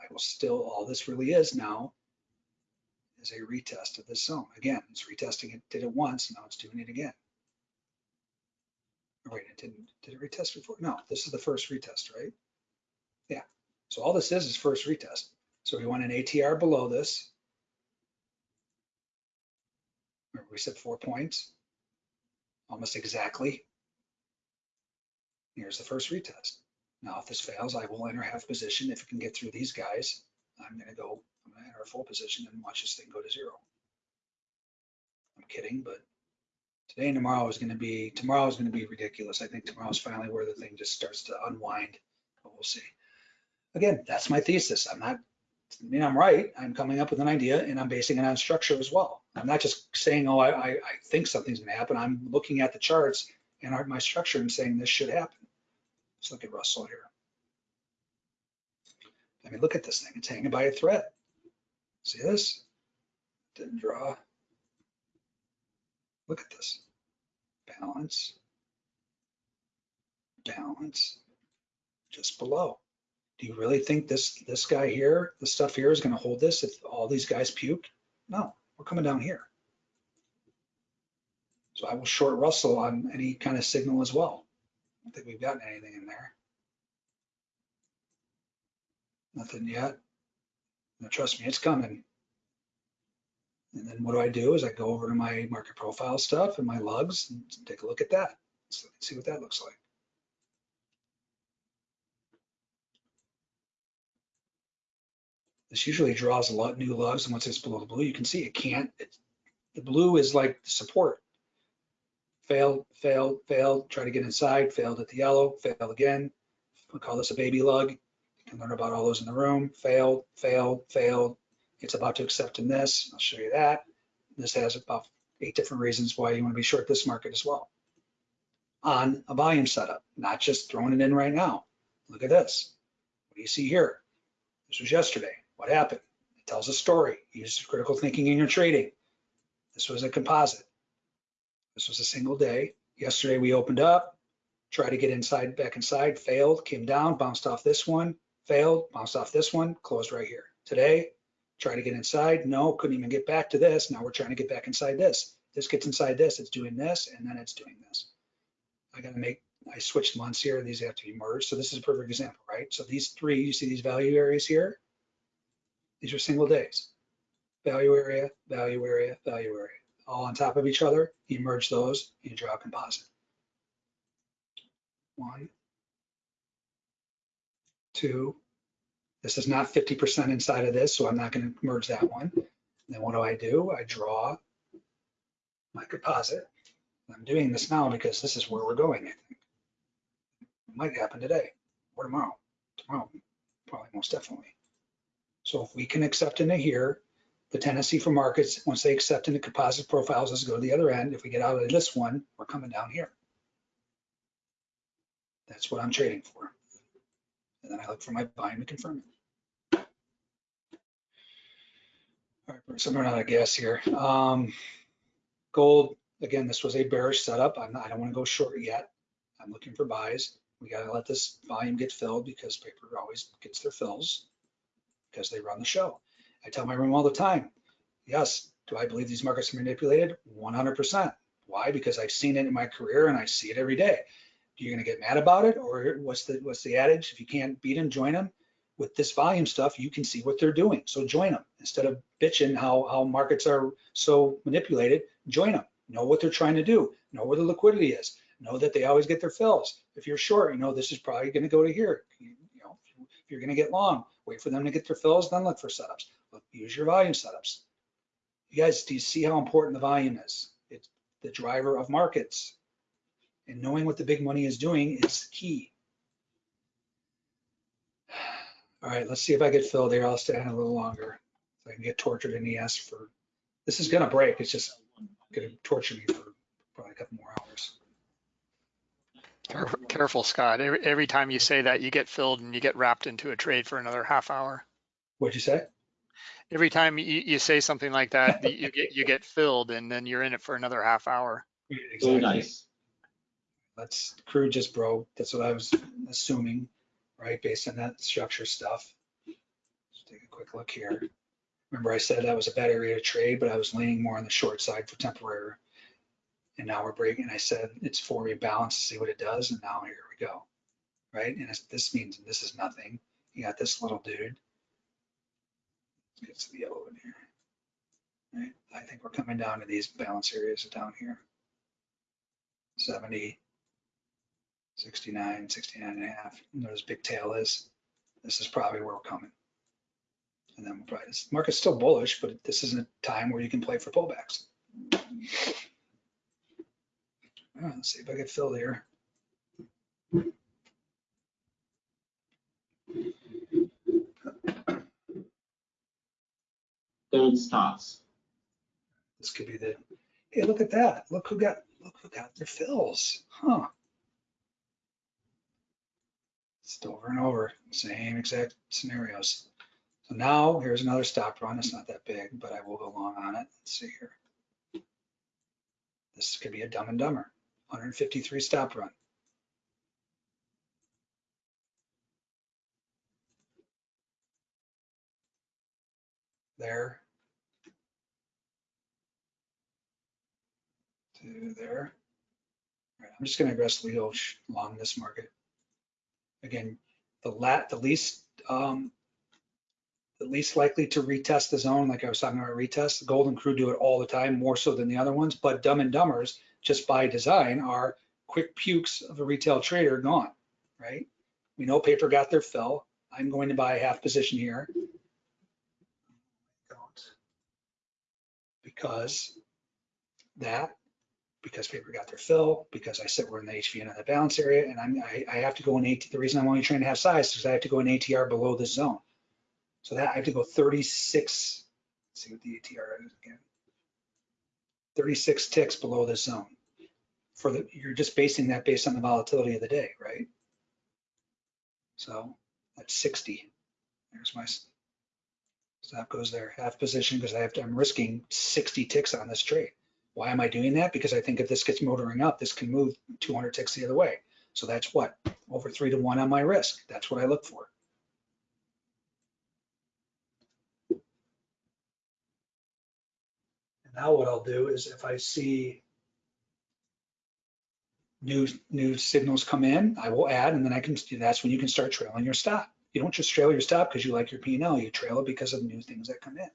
I will still, all this really is now is a retest of this zone. Again, it's retesting it, did it once, now it's doing it again. Or wait, it didn't, did it retest before? No, this is the first retest, right? Yeah, so all this is is first retest. So we want an ATR below this. Remember we said four points, almost exactly. Here's the first retest. Now, if this fails, I will enter half position. If it can get through these guys, I'm gonna go, Full position and watch this thing go to zero. I'm kidding, but today and tomorrow is gonna be, tomorrow is gonna be ridiculous. I think tomorrow's finally where the thing just starts to unwind, but we'll see. Again, that's my thesis. I'm not, I mean, I'm right. I'm coming up with an idea and I'm basing it on structure as well. I'm not just saying, oh, I, I, I think something's gonna happen. I'm looking at the charts and my structure and saying this should happen. Let's look at Russell here. I mean, look at this thing. It's hanging by a thread. See this? Didn't draw. Look at this. Balance. Balance. Just below. Do you really think this this guy here, the stuff here is going to hold this if all these guys puke? No, we're coming down here. So I will short Russell on any kind of signal as well. I don't think we've gotten anything in there. Nothing yet. Trust me, it's coming. And then what do I do is I go over to my market profile stuff and my lugs and take a look at that. So see what that looks like. This usually draws a lot new lugs and once it's below the blue, you can see it can't, the blue is like support. Failed, failed, failed, try to get inside, failed at the yellow, failed again. We'll call this a baby lug. Can learn about all those in the room. Failed, failed, failed. It's about to accept in this. I'll show you that. This has about eight different reasons why you want to be short this market as well. On a volume setup, not just throwing it in right now. Look at this. What do you see here? This was yesterday. What happened? It tells a story. Use critical thinking in your trading. This was a composite. This was a single day. Yesterday we opened up, tried to get inside, back inside, failed, came down, bounced off this one, failed, bounced off this one, closed right here. Today, tried to get inside, no, couldn't even get back to this. Now we're trying to get back inside this. This gets inside this, it's doing this, and then it's doing this. I gotta make, I switched months here, these have to be merged. So this is a perfect example, right? So these three, you see these value areas here? These are single days. Value area, value area, value area, all on top of each other. You merge those, you draw a composite. One, two. This is not 50% inside of this, so I'm not going to merge that one. Then what do I do? I draw my composite. I'm doing this now because this is where we're going, I think. It might happen today or tomorrow. Tomorrow, probably most definitely. So if we can accept into here, the tendency for markets, once they accept into composite profiles, is go to the other end. If we get out of this one, we're coming down here. That's what I'm trading for. And then I look for my volume to confirm it. All right, so I'm running out of gas here. Um, gold, again, this was a bearish setup. Not, I don't want to go short yet. I'm looking for buys. We got to let this volume get filled because paper always gets their fills because they run the show. I tell my room all the time, yes, do I believe these markets are manipulated? 100%. Why? Because I've seen it in my career and I see it every day. You're going to get mad about it, or what's the what's the adage? If you can't beat them, join them. With this volume stuff, you can see what they're doing, so join them instead of bitching how how markets are so manipulated. Join them. Know what they're trying to do. Know where the liquidity is. Know that they always get their fills. If you're short, you know this is probably going to go to here. You, you know, if you're going to get long, wait for them to get their fills, then look for setups. Look, use your volume setups. You guys, do you see how important the volume is? It's the driver of markets and knowing what the big money is doing is key. <sighs> All right, let's see if I get filled here. I'll stay on a little longer. So I can get tortured in ES for, this is gonna break. It's just gonna torture me for probably a couple more hours. Careful, careful, Scott. Every, every time you say that, you get filled and you get wrapped into a trade for another half hour. What'd you say? Every time you, you say something like that, you get you get filled and then you're in it for another half hour. Very <laughs> Exactly. Oh, nice. That's, crude just broke. That's what I was assuming, right, based on that structure stuff. Let's take a quick look here. Remember I said that was a bad area to trade, but I was leaning more on the short side for temporary. And now we're breaking. I said it's for rebalance to see what it does, and now here we go. Right, and this means this is nothing. You got this little dude. Let's get to the yellow in here. Right, I think we're coming down to these balance areas down here. 70, 69, 69 and a half. And There's big tail is. This is probably where we're coming. And then we'll probably, this market's still bullish, but this isn't a time where you can play for pullbacks. All right, let's see if I get filled here. Gold stocks. This could be the, hey, look at that. Look who got, look who got their fills, huh? Just over and over, same exact scenarios. So now here's another stop run. It's not that big, but I will go long on it. Let's see here. This could be a dumb and dumber, 153 stop run. There. To there. I'm just gonna aggressively go long this market. Again, the lat, the least, um, the least likely to retest the zone, like I was talking about retest, the golden crew do it all the time, more so than the other ones, but dumb and dumbers, just by design, are quick pukes of a retail trader gone, right? We know paper got their fill. I'm going to buy a half position here. Because that, because paper got their fill, because I said we're in the HVN of the balance area, and I'm, I, I have to go in AT, the reason I'm only trying to have size is because I have to go in ATR below this zone. So that I have to go 36, let's see what the ATR is again. 36 ticks below this zone. For the, you're just basing that based on the volatility of the day, right? So that's 60. There's my stop goes there, half position because I have to, I'm risking 60 ticks on this trade. Why am I doing that? Because I think if this gets motoring up, this can move 200 ticks the other way. So that's what? Over three to one on my risk. That's what I look for. And now what I'll do is if I see new, new signals come in, I will add, and then I can, that's when you can start trailing your stop. You don't just trail your stop because you like your P and L, you trail it because of new things that come in.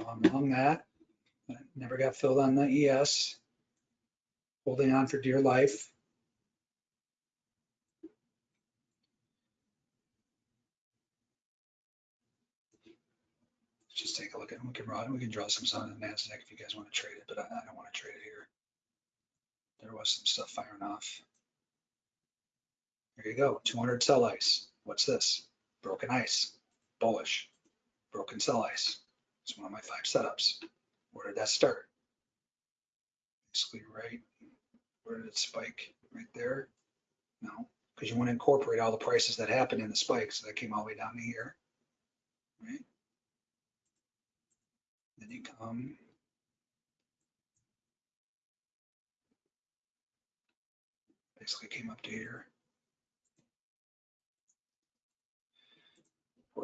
Um, I'm long that. Never got filled on the ES. Holding on for dear life. Let's just take a look at, we can draw, we can draw some sun in the NASDAQ if you guys want to trade it, but I, I don't want to trade it here. There was some stuff firing off. There you go, 200 sell ice. What's this? Broken ice, bullish, broken sell ice. It's one of my five setups. Where did that start? Basically right, where did it spike? Right there? No, because you want to incorporate all the prices that happened in the spike. So that came all the way down to here. Right? Then you come. Basically came up to here.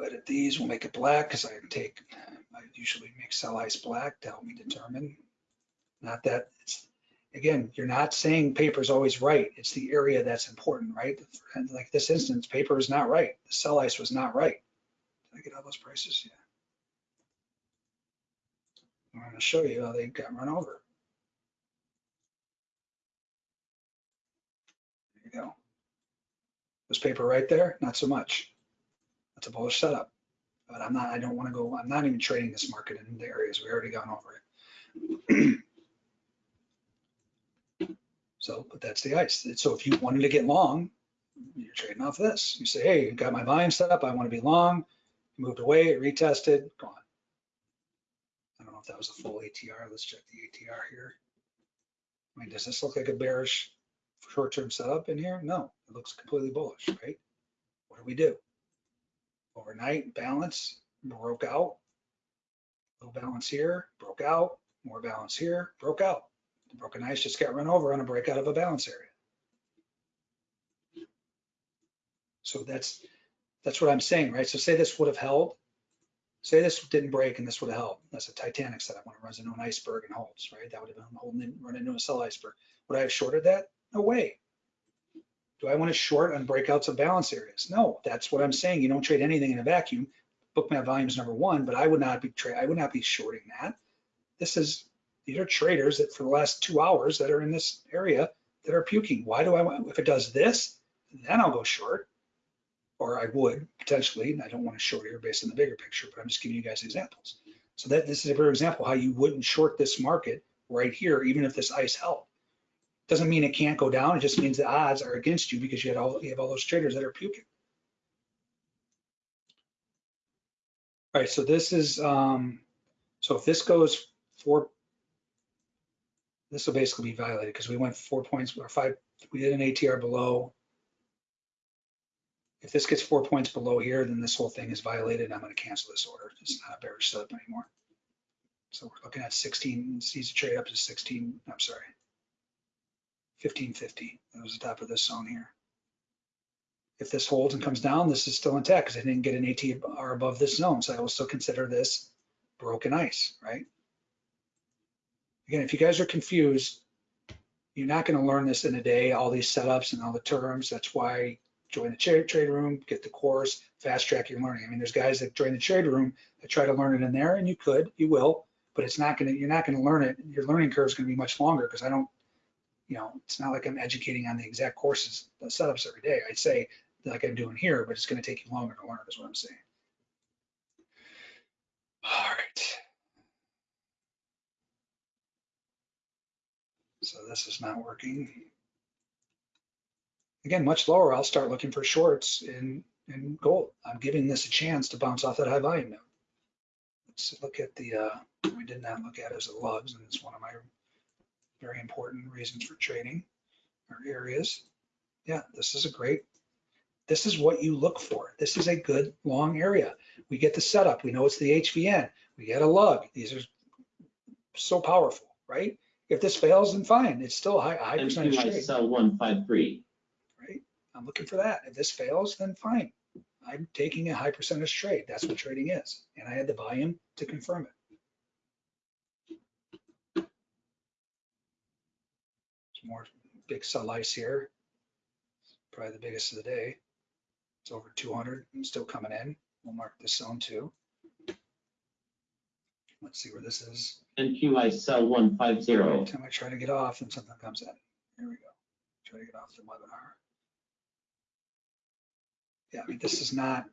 Edit these, we'll make it black because I take, I usually make sell ice black to help me determine. Not that, it's again, you're not saying paper is always right. It's the area that's important, right? And like this instance, paper is not right. The sell ice was not right. Did I get all those prices? Yeah. I'm going to show you how they got run over. There you go. Was paper right there? Not so much. That's a bullish setup. But I'm not, I don't want to go, I'm not even trading this market in the areas. We already gone over it. So, but that's the ice. So if you wanted to get long, you're trading off this. You say, hey, got my volume set up. I want to be long. Moved away, retested, gone. I don't know if that was a full ATR. Let's check the ATR here. I mean, does this look like a bearish short-term setup in here? No, it looks completely bullish, right? What do we do? Overnight balance broke out. Low balance here, broke out. More balance here, broke out. The broken ice just got run over on a breakout of a balance area. So that's that's what I'm saying, right? So say this would have held. Say this didn't break and this would have held. That's a Titanic setup when it runs into an iceberg and holds, right? That would have been holding in, run into a sell iceberg. Would I have shorted that? No way. I want to short on breakouts of balance areas? No, that's what I'm saying. You don't trade anything in a vacuum. Bookmap volume is number one, but I would not be tra- I would not be shorting that. This is these are traders that for the last two hours that are in this area that are puking. Why do I want if it does this, then I'll go short. Or I would potentially. I don't want to short here based on the bigger picture, but I'm just giving you guys examples. So that this is a better example how you wouldn't short this market right here, even if this ice held. Doesn't mean it can't go down. It just means the odds are against you because you had all you have all those traders that are puking. All right, so this is um, so if this goes four, this will basically be violated because we went four points or five. We did an ATR below. If this gets four points below here, then this whole thing is violated. I'm going to cancel this order. It's not a bearish setup anymore. So we're looking at 16. Sees a trade up to 16. I'm sorry. 1550. That was the top of this zone here. If this holds and comes down, this is still intact because I didn't get an ATR above this zone. So I will still consider this broken ice, right? Again, if you guys are confused, you're not going to learn this in a day, all these setups and all the terms. That's why join the trade, trade room, get the course, fast track your learning. I mean, there's guys that join the trade room that try to learn it in there, and you could, you will, but it's not going to, you're not going to learn it. Your learning curve is going to be much longer because I don't, you know, it's not like I'm educating on the exact courses, the setups every day. I'd say like I'm doing here, but it's going to take you longer to learn is what I'm saying. All right. So this is not working. Again, much lower, I'll start looking for shorts in, in gold. I'm giving this a chance to bounce off that high volume now. let's look at the, uh, we did not look at as the lugs, and it's one of my very important reasons for trading or areas. Yeah, this is a great, this is what you look for. This is a good long area. We get the setup. We know it's the HVN. We get a lug. These are so powerful, right? If this fails, then fine. It's still a high, high percentage trade, sell one five three. right? I'm looking for that. If this fails, then fine. I'm taking a high percentage trade. That's what trading is. And I had the volume to confirm it. More big sell ice here. Probably the biggest of the day. It's over 200 and still coming in. We'll mark this zone too. Let's see where this is. NQI sell one five zero. Every time I try to get off and something comes in. Here we go. Try to get off the webinar. Yeah, I mean, this is not,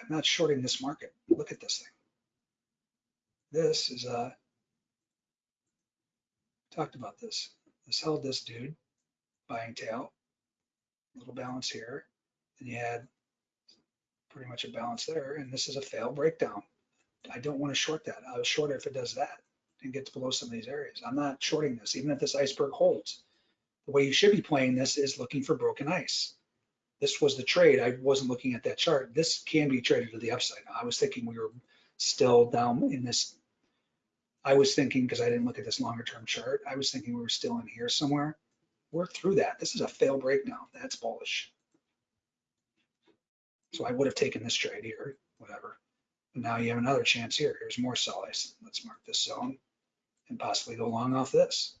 I'm not shorting this market. Look at this thing. This is uh talked about this. This held this dude, buying tail, little balance here. And you had pretty much a balance there, and this is a fail breakdown. I don't want to short that. I'll short it if it does that and gets below some of these areas. I'm not shorting this, even if this iceberg holds. The way you should be playing this is looking for broken ice. This was the trade. I wasn't looking at that chart. This can be traded to the upside. I was thinking we were still down in this. I was thinking, because I didn't look at this longer term chart, I was thinking we were still in here somewhere. We're through that. This is a fail breakdown. That's bullish. So I would have taken this trade here, whatever. Now you have another chance here. Here's more sell. Let's mark this zone and possibly go long off this.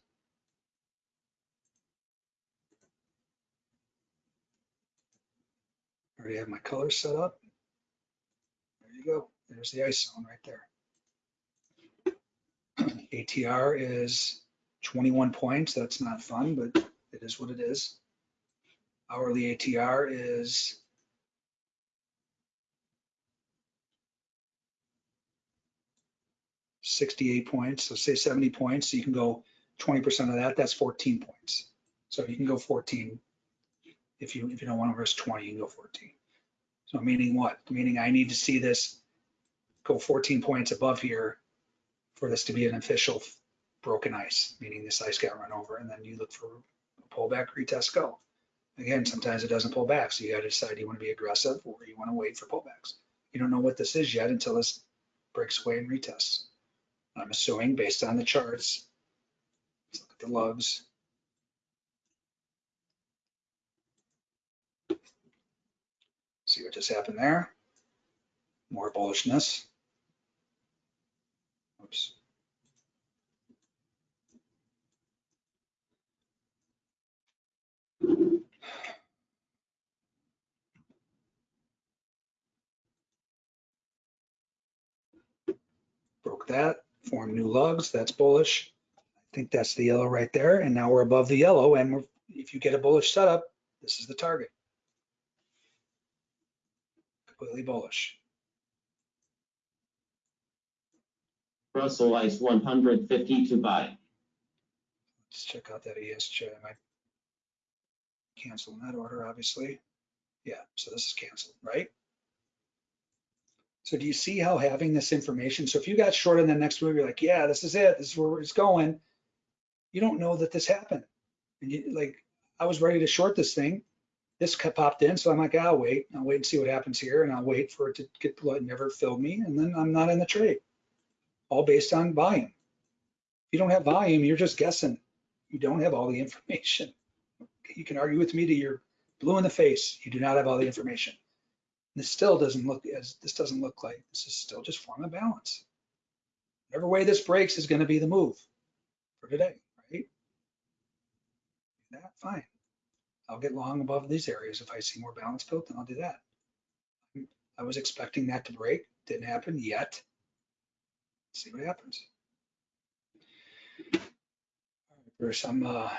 Already have my colors set up. There you go. There's the ice zone right there. ATR is 21 points. That's not fun, but it is what it is. Hourly ATR is sixty-eight points, so say seventy points, so you can go twenty percent of that, that's fourteen points. So you can go fourteen. If you, if you don't want to risk twenty, you can go fourteen. So meaning what? Meaning I need to see this go fourteen points above here for this to be an official broken ice, meaning this ice got run over, and then you look for a pullback, retest, go. Again, sometimes it doesn't pull back, so you gotta decide you want to be aggressive or you want to wait for pullbacks. You don't know what this is yet until this breaks away and retests. I'm assuming based on the charts. Let's look at the lugs. See what just happened there? More bullishness. Oops. Broke that, formed new lugs, that's bullish. I think that's the yellow right there, and now we're above the yellow, and we're, if you get a bullish setup, this is the target. Completely bullish. Russell Ice one hundred fifty to buy. Let's check out that ESJ. I might cancel in that order, obviously. Yeah, so this is canceled, right? So do you see how having this information, so if you got short in the next move, you're like, yeah, this is it, this is where it's going. You don't know that this happened. And you like, I was ready to short this thing. This popped in, so I'm like, I'll wait. I'll wait and see what happens here, and I'll wait for it to get. It never filled me, and then I'm not in the trade. All based on volume. If you don't have volume, you're just guessing. You don't have all the <laughs> information. You can argue with me to your blue in the face. You do not have all the information. This still doesn't look as, this doesn't look like, this is still just form a balance. Whatever way this breaks is gonna be the move for today, right? That, fine. I'll get long above these areas. If I see more balance built, then I'll do that. I was expecting that to break, didn't happen yet. See what happens. There's some, uh,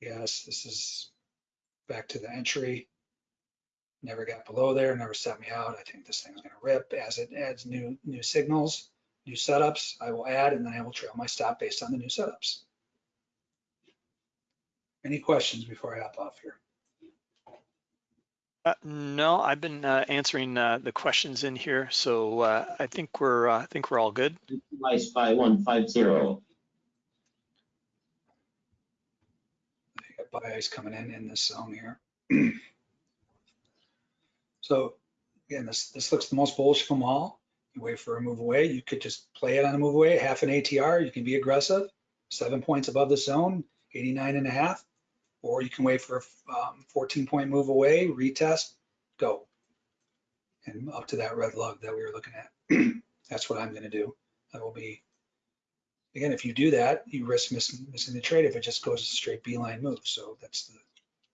yes, this is back to the entry. Never got below there, never set me out. I think this thing's gonna rip as it adds new, new signals, new setups. I will add and then I will trail my stop based on the new setups. Any questions before I hop off here? Uh, no, I've been uh, answering uh, the questions in here, so uh, I think we're uh, I think we're all good. Neutralized by one five zero. Buy ice coming in in this zone here. <clears throat> So again, this, this looks the most bullish of them all. You wait for a move away. You could just play it on a move away, half an ATR. You can be aggressive, seven points above the zone, 89 and a half. Or you can wait for a um, 14 point move away, retest, go. And up to that red lug that we were looking at. <clears throat> That's what I'm gonna do. That will be, again, if you do that, you risk missing, missing the trade if it just goes a straight beeline move. So that's the,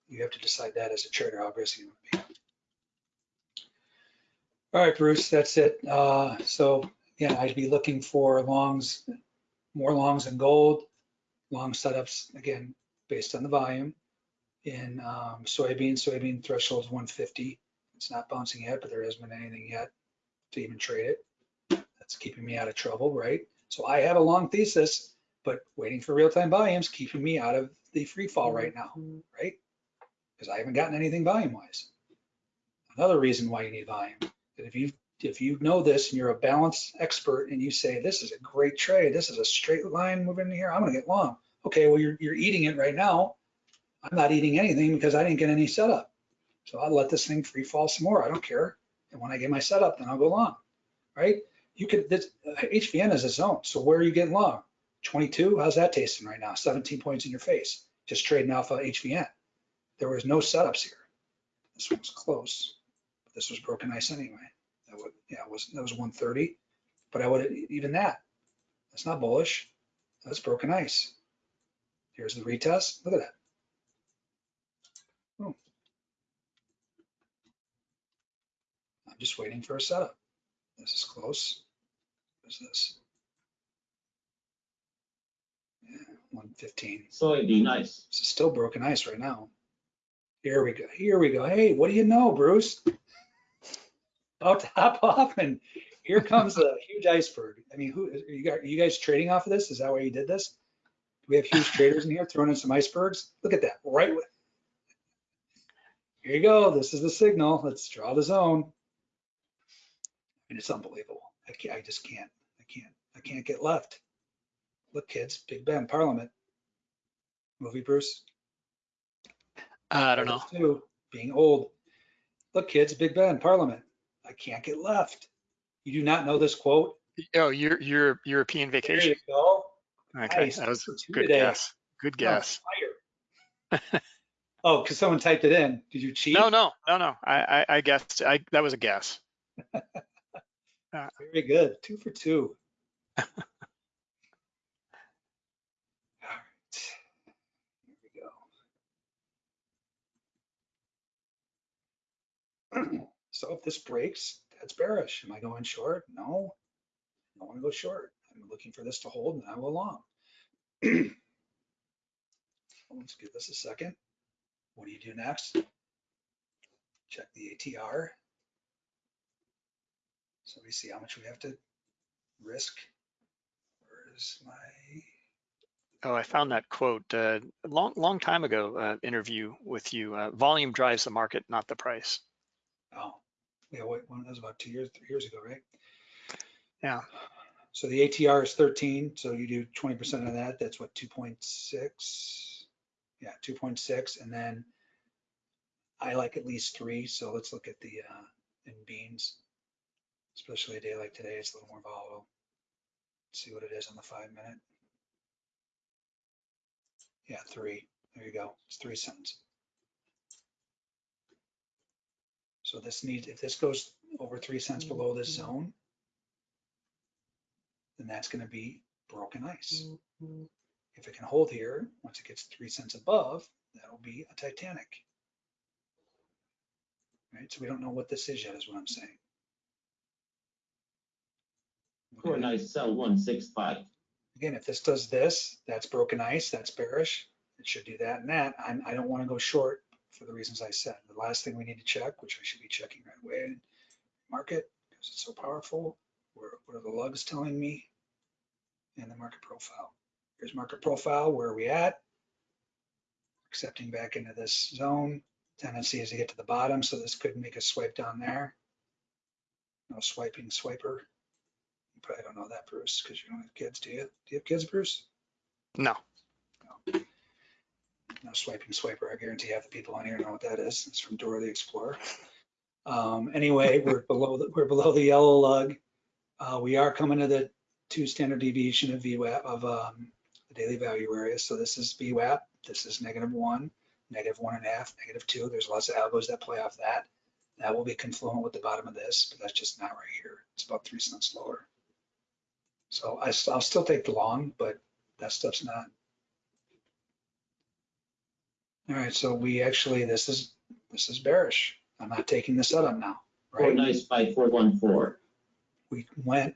you have to decide that as a trader, how be. All right, Bruce, that's it. Uh, so yeah, I'd be looking for longs, more longs in gold, long setups, again, based on the volume. In um, soybean, soybean threshold is 150. It's not bouncing yet, but there hasn't been anything yet to even trade it. That's keeping me out of trouble, right? So I have a long thesis, but waiting for real-time volumes keeping me out of the free fall right now, mm-hmm. right? Because I haven't gotten anything volume-wise. Another reason why you need volume that if you if you know this and you're a balance expert and you say this is a great trade, this is a straight line moving in here, I'm gonna get long. Okay, well you're you're eating it right now. I'm not eating anything because I didn't get any setup. So I'll let this thing free fall some more. I don't care. And when I get my setup, then I'll go long. Right? You could this uh, HVN is a zone. So where are you getting long? 22. How's that tasting right now? 17 points in your face. Just trading alpha HVN. There was no setups here. This one's close. This was broken ice anyway. That would, yeah, it was, that was 130, but I would, even that, that's not bullish. That's broken ice. Here's the retest. Look at that. Oh. I'm just waiting for a setup. This is close. This? Yeah, 115. be nice. This is still broken ice right now. Here we go. Here we go. Hey, what do you know, Bruce? About to hop off, and here comes a huge iceberg. I mean, who are you you guys trading off of this? Is that why you did this? Do we have huge traders in here throwing in some icebergs? Look at that. Right. Here you go. This is the signal. Let's draw the zone. I mean, it's unbelievable. I can't, I just can't. I can't. I can't get left. Look, kids, Big Ben, Parliament. Movie, Bruce. Uh, I don't know. Others Too, being old. Look, kids, Big Ben, Parliament. I can't get left. You do not know this quote? Oh, your your European vacation. There vacation. you go. Okay, Nice. that was a good today. guess. Good guess. <laughs> Oh, because someone typed it in. Did you cheat? No, no, no, no. I I, I guessed. I that was a guess. <laughs> Uh, Very good. Two for two. <laughs> All right. Here we go. <clears throat> So if this breaks, that's bearish. Am I going short? No. I don't want to go short. I'm looking for this to hold and I will long. <clears throat> Let's give this a second. What do you do next? Check the ATR. So we see how much we have to risk. Where is my, Oh, I found that quote uh, a long long time ago. Uh, interview with you. Uh, volume drives the market, not the price. oh, yeah, wait, one, that was about two years, three years ago, right? Yeah. So the ATR is 13, so you do 20% of that, that's what, 2.6? Yeah, 2.6, and then I like at least three, so let's look at the, uh, in beans. Especially a day like today, it's a little more volatile. See what it is on the five minute. Yeah, three, there you go, it's three cents. So this needs, if this goes over three cents mm, below this mm. zone, then that's gonna be broken ice. Mm, if it can hold here, once it gets three cents above, that'll be a Titanic. Right, so we don't know what this is yet, is what I'm saying. At- nice sell one six five. Again, if this does this, that's broken ice, that's bearish. It should do that and that. I'm, I don't want to go short for the reasons I said. The last thing we need to check, which I should be checking right away, market, because it's so powerful. Where, what are the lugs telling me? And the market profile. Here's market profile. Where are we at? Accepting back into this zone. tendency is to get to the bottom, so this could make a swipe down there. No swiping swiper. Probably don't know that, Bruce, because you don't have kids, do you? Do you have kids, Bruce? No, No swiping swiper. I guarantee half the people on here know what that is. It's from Dora the Explorer. Um, anyway, <laughs> we're below, the we're below the yellow lug. Uh, we are coming to the two standard deviation of VWAP of, um, the daily value area. So this is VWAP. This is negative one, negative one and a half, negative two. There's lots of algos that play off that. That will be confluent with the bottom of this, but that's just not right here. It's about three cents lower. So I, will still take the long, but that stuff's not. All right, so we actually, this is, this is bearish. I'm not taking the setup now, Four right? nice by four one four. We went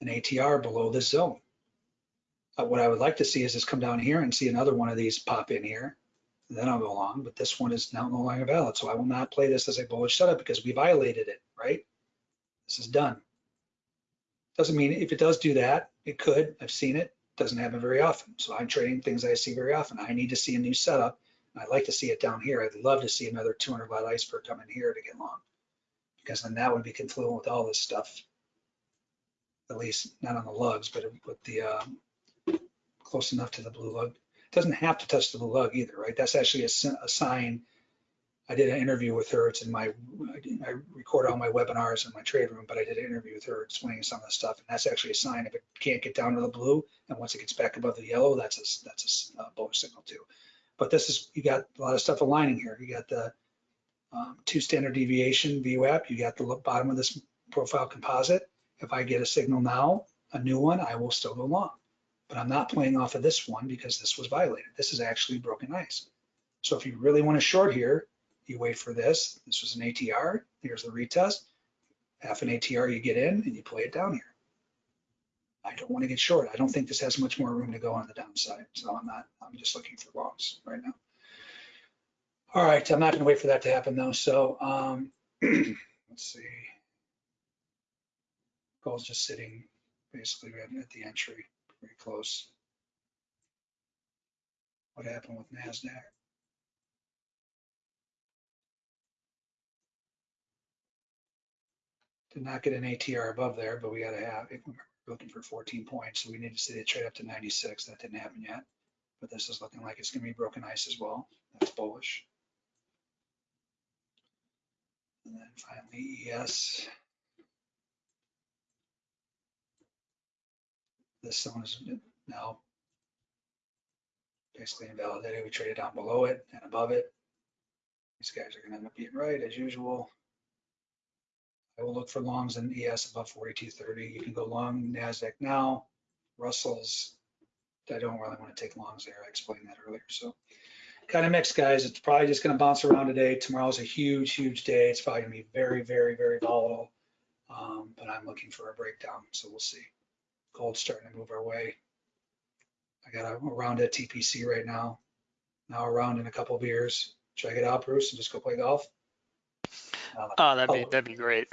an ATR below this zone. Uh, What I would like to see is this come down here and see another one of these pop in here. and Then I'll go along, but this one is now no longer valid. So I will not play this as a bullish setup because we violated it, right? This is done. Doesn't mean if it does do that, it could. I've seen it. Doesn't happen very often. So I'm trading things I see very often. I need to see a new setup. I'd like to see it down here. I'd love to see another 200 watt iceberg come in here to get long. Because then that would be confluent with all this stuff. At least not on the lugs, but with the, um, close enough to the blue lug. Doesn't have to touch the blue lug either, right? That's actually a, a sign. I did an interview with her. It's in my, I record all my webinars in my trade room, but I did an interview with her explaining some of the stuff. And that's actually a sign if it can't get down to the blue and once it gets back above the yellow, that's a, that's a bullish signal too. But this is, you got a lot of stuff aligning here. You got the um, two standard deviation VWAP. You got the bottom of this profile composite. If I get a signal now, a new one, I will still go long. But I'm not playing off of this one because this was violated. This is actually broken ice. So if you really want to short here, you wait for this. This was an ATR. Here's the retest. Half an ATR you get in and you play it down here. I don't want to get short. I don't think this has much more room to go on the downside. So I'm not, I'm just looking for longs right now. All right, I'm not gonna wait for that to happen though. So, um, <clears throat> let's see. Gold's just sitting basically at the entry, pretty close. What happened with NASDAQ? Did not get an ATR above there, but we gotta have, if we're looking for 14 points, so we need to see it trade up to 96. That didn't happen yet. But this is looking like it's gonna be broken ice as well. That's bullish. And then finally ES. This zone is now basically invalidated. We traded down below it and above it. These guys are gonna end up being right as usual. I will look for longs in ES above 4230. You can go long NASDAQ now. Russell's, I don't really want to take longs there. I explained that earlier. So kind of mixed, guys. It's probably just going to bounce around today. Tomorrow's a huge, huge day. It's probably going to be very, very, very volatile. Um, but I'm looking for a breakdown. So we'll see. Gold's starting to move our way. I got a round at TPC right now. Now a round in a couple of years. Check it out, Bruce, and just go play golf. Uh, oh, that'd be, Oh. that'd be great.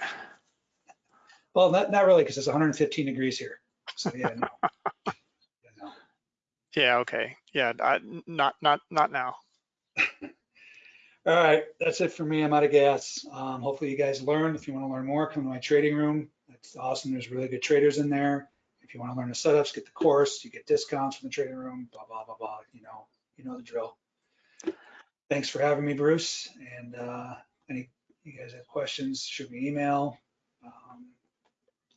Well, not, not really, because it's 115 degrees here. So yeah, no. Yeah, <laughs> no. Yeah, okay. Yeah, I, not, not, not now. <laughs> All right, that's it for me. I'm out of gas. Um, hopefully you guys learned. If you want to learn more, come to my trading room. It's awesome. There's really good traders in there. If you want to learn the setups, get the course. You get discounts from the trading room. Blah blah blah blah. You know, you know the drill. Thanks for having me, Bruce. And uh, any you guys have questions, shoot me an email. Um,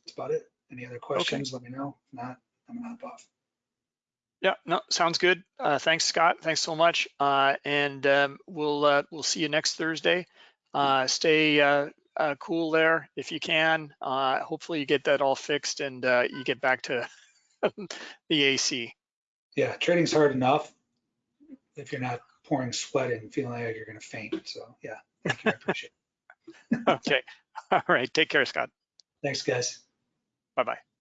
that's about it. Any other questions? Let me know. If not, I'm gonna hop off. Yeah, no, sounds good. Uh, thanks, Scott. Thanks so much. Uh, and um, we'll uh, we'll see you next Thursday. Uh, stay uh, uh, cool there if you can. Uh, hopefully you get that all fixed and uh, you get back to <laughs> the AC. Yeah, trading's hard enough if you're not pouring sweat and feeling like you're gonna faint. So yeah, thank you. I appreciate it. <laughs> Okay. <laughs> All right. Take care, Scott. Thanks, guys. Bye bye.